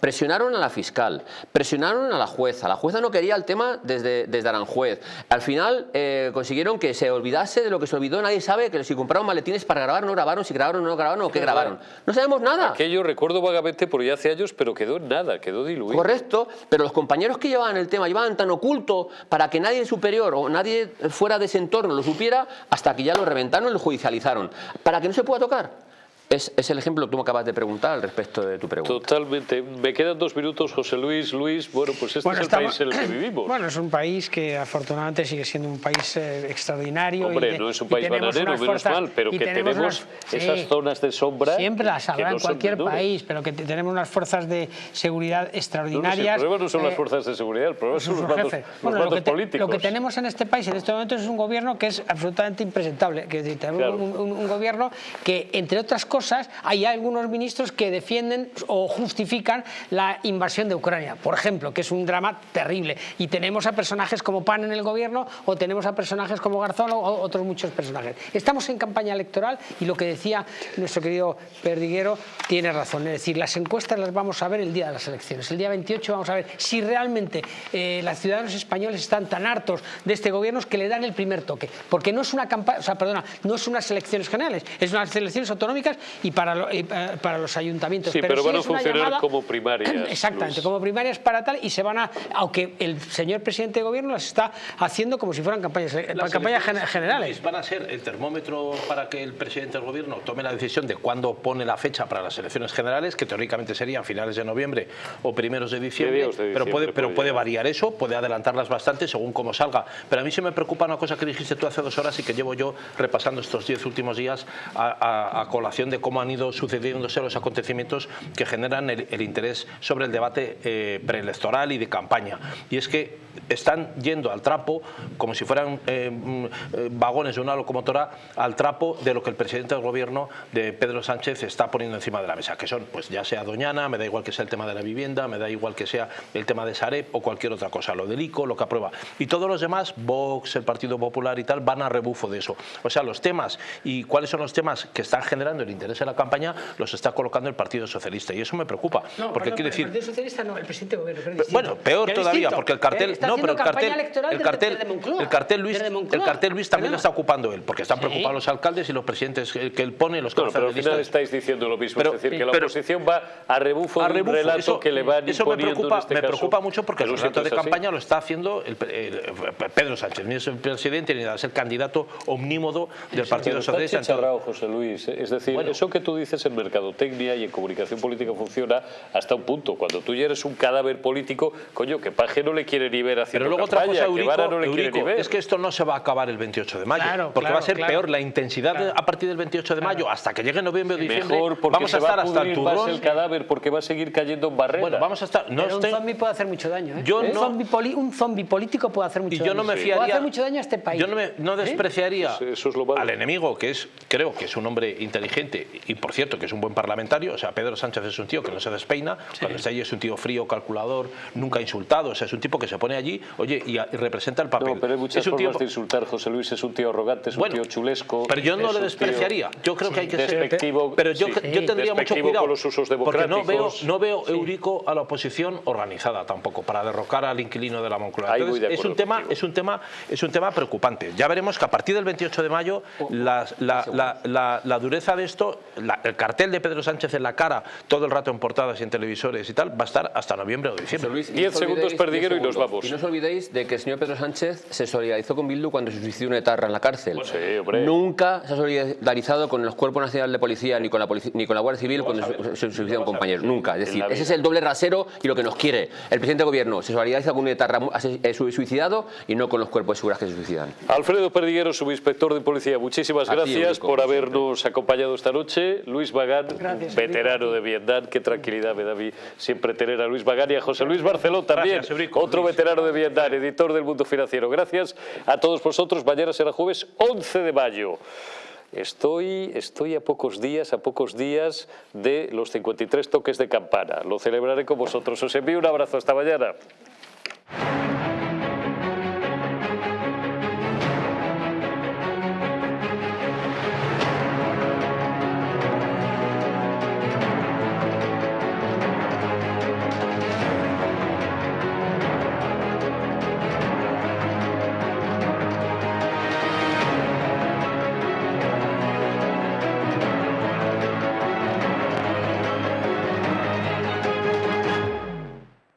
presionaron a la fiscal, presionaron a la jueza. La jueza no quería el tema desde, desde Aranjuez. Al final eh, consiguieron que se olvidase de lo que se olvidó. Nadie sabe que si compraron maletines para grabar, no grabaron, si grabaron, no grabaron, o qué grabaron. No sabemos nada. Aquello recuerdo vagamente por ya hace años, pero quedó nada, quedó diluido. Correcto, pero los compañeros que llevaban el tema llevaban tan oculto para que nadie superior o nadie fuera de ese entorno lo supiera hasta que ya lo reventaron y lo judicializaron. Para que no se pueda tocar. Es, es el ejemplo que tú me acabas de preguntar al respecto de tu pregunta. Totalmente. Me quedan dos minutos, José Luis. Luis, bueno, pues este Bueno, es el estamos- país en el que vivimos. Bueno, es un país que afortunadamente sigue siendo un país eh, extraordinario. Hombre, y de- no es un país bananero, menos fuerzas- mal, pero que tenemos unas- esas sí, zonas de sombra Siempre las habrá no en cualquier país, pero que te- tenemos unas fuerzas de seguridad No, no, si extraordinarias. el problema no son las eh, fuerzas de seguridad, el problema son los mandos, los Bueno, lo, mandos que te- políticos. lo que tenemos en este país en este momento es un gobierno que es absolutamente impresentable. Que es decir, tenemos Claro. un, un- un gobierno que, entre otras cosas, hay algunos ministros que defienden o justifican la invasión de Ucrania, por ejemplo, que es un drama terrible. Y tenemos a personajes como Pan en el gobierno o tenemos a personajes como Garzón o otros muchos personajes. Estamos en campaña electoral y lo que decía nuestro querido Perdiguero tiene razón. Es decir, las encuestas las vamos a ver el día de las elecciones. El día 28 vamos a ver si realmente eh, los ciudadanos españoles están tan hartos de este gobierno que le dan el primer toque. Porque no es una campaña, o sea, perdona, no es unas elecciones generales, es unas elecciones autonómicas y para, lo- y, eh, para los ayuntamientos. Sí, pero van a es una funcionar como primarias, Exactamente, Luis. como primarias para tal y se van a, aunque el señor presidente de gobierno las está haciendo como si fueran campañas, eh, Las campañas generales. Van a ser el termómetro para que el presidente del gobierno tome la decisión de cuándo pone la fecha para las elecciones generales, que teóricamente serían finales de noviembre o primeros de diciembre, de pero, puede, diciembre pero puede variar eso, puede adelantarlas bastante según cómo salga. Pero a mí sí me preocupa una cosa que dijiste tú hace dos horas y que llevo yo repasando estos diez últimos días a, a- a colación de cómo han ido sucediéndose los acontecimientos que generan el, interés sobre el debate eh, preelectoral y de campaña. Y es que están yendo al trapo como si fueran eh, mm, vagones de una locomotora al trapo de lo que el presidente del gobierno de Pedro Sánchez está poniendo encima de la mesa, que son, pues ya sea Doñana, me da igual que sea el tema de la vivienda, me da igual que sea el tema de Sareb o cualquier otra cosa, lo del ICO, lo que aprueba. Y todos los demás, Vox, el Partido Popular y tal, van a rebufo de eso. O sea, los temas y cuáles son los temas que están generando el interés interesa la campaña los está colocando el Partido Socialista y eso me preocupa. No, porque quiere el decir... Partido Socialista no, el presidente del gobierno. pero. Bueno, peor Pero todavía, distinto. porque el cartel, no, pero el cartel, el cartel, desde Moncloa. el cartel Luis, el cartel Luis también lo está ocupando él, porque están Sí. preocupados los alcaldes y los presidentes que que él pone, los Bueno, pero al de final estáis diciendo lo mismo, Pero- es decir, que la oposición va a rebufo a de un rebufo, relato eso, que le van eso me preocupa, en este me caso. preocupa mucho porque que el relato de campaña lo está haciendo el, el- Pedro Sánchez, ni es el presidente ni es el candidato omnímodo del Partido Socialista. José Luis. Es decir, Bueno. Eso que tú dices en mercadotecnia y en comunicación política funciona hasta un punto. Cuando tú ya eres un cadáver político, coño, que Paje no le quiere ni ver haciendo Pero luego otra cosa, que Eurico, Vara no le quiere Eurico, ni ver. es que esto no se va a acabar el 28 de mayo, Claro, porque claro, va a ser claro. peor la intensidad de- a partir del 28 de mayo hasta que llegue noviembre o diciembre. Mejor porque vamos se a estar va a hasta el pudrir más turrón. el cadáver porque va a seguir cayendo en barrera. Bueno, vamos a estar. No Pero estoy- un zombie puede hacer mucho daño. ¿eh? Yo un, no- zombie político puede hacer mucho y daño. yo no me fiaría. Puede hacer mucho daño a este país. Yo no, me- no ¿Eh? despreciaría Eso- eso es lo malo. al enemigo, que es, creo que es un hombre inteligente y por cierto que es un buen parlamentario. O sea, Pedro Sánchez es un tío que no se despeina. Cuando está allí es un tío frío, calculador, nunca insultado. O sea, es un tipo que se pone allí, oye, y, a- y representa el papel. No, pero hay muchas es un formas tío- de insultar. José Luis es un tío arrogante, es un Bueno, tío chulesco. Pero yo no le despreciaría. tío Yo creo que hay que ser. despectivo. Pero yo, sí, yo tendría mucho cuidado. con los usos porque no veo, no veo Eurico a la oposición organizada tampoco para derrocar al inquilino de la Moncloa. Entonces, de es un tema, contigo. es un tema, es un tema preocupante. Ya veremos que a partir del 28 de mayo las- la, la- la- la dureza de esto, la- el cartel de Pedro Sánchez en la cara todo el rato en portadas y en televisores y tal, va a estar hasta noviembre o diciembre. Luis, y no Diez os segundos, Perdiguero, y nos vamos. Y no os olvidéis de que el señor Pedro Sánchez se solidarizó con Bildu cuando se suicidó una etarra en la cárcel. Sí, hombre. Nunca se ha solidarizado con los cuerpos nacionales de policía ni con la, polici- ni con la Guardia Civil cuando se, se suicida un compañero. Nunca. Es decir, ese es el doble rasero y lo que nos quiere. El presidente de gobierno se solidariza con un etarra eh, su- suicidado y no con los cuerpos de seguridad que se suicidan. Alfredo Perdiguero, subinspector de policía, muchísimas gracias por habernos acompañado esta noche. Luis Bagán, Gracias, veterano de Vietnam, qué tranquilidad me da a mí siempre tener a Luis Bagán y a José Luis Barceló también, Gracias, Eurico. otro veterano de Vietnam, editor del Mundo Financiero. Gracias a todos vosotros. Mañana será jueves 11 de mayo. Estoy, estoy a pocos días, a pocos días de los 53 toques de campana. Lo celebraré con vosotros. Os envío un abrazo. Hasta mañana.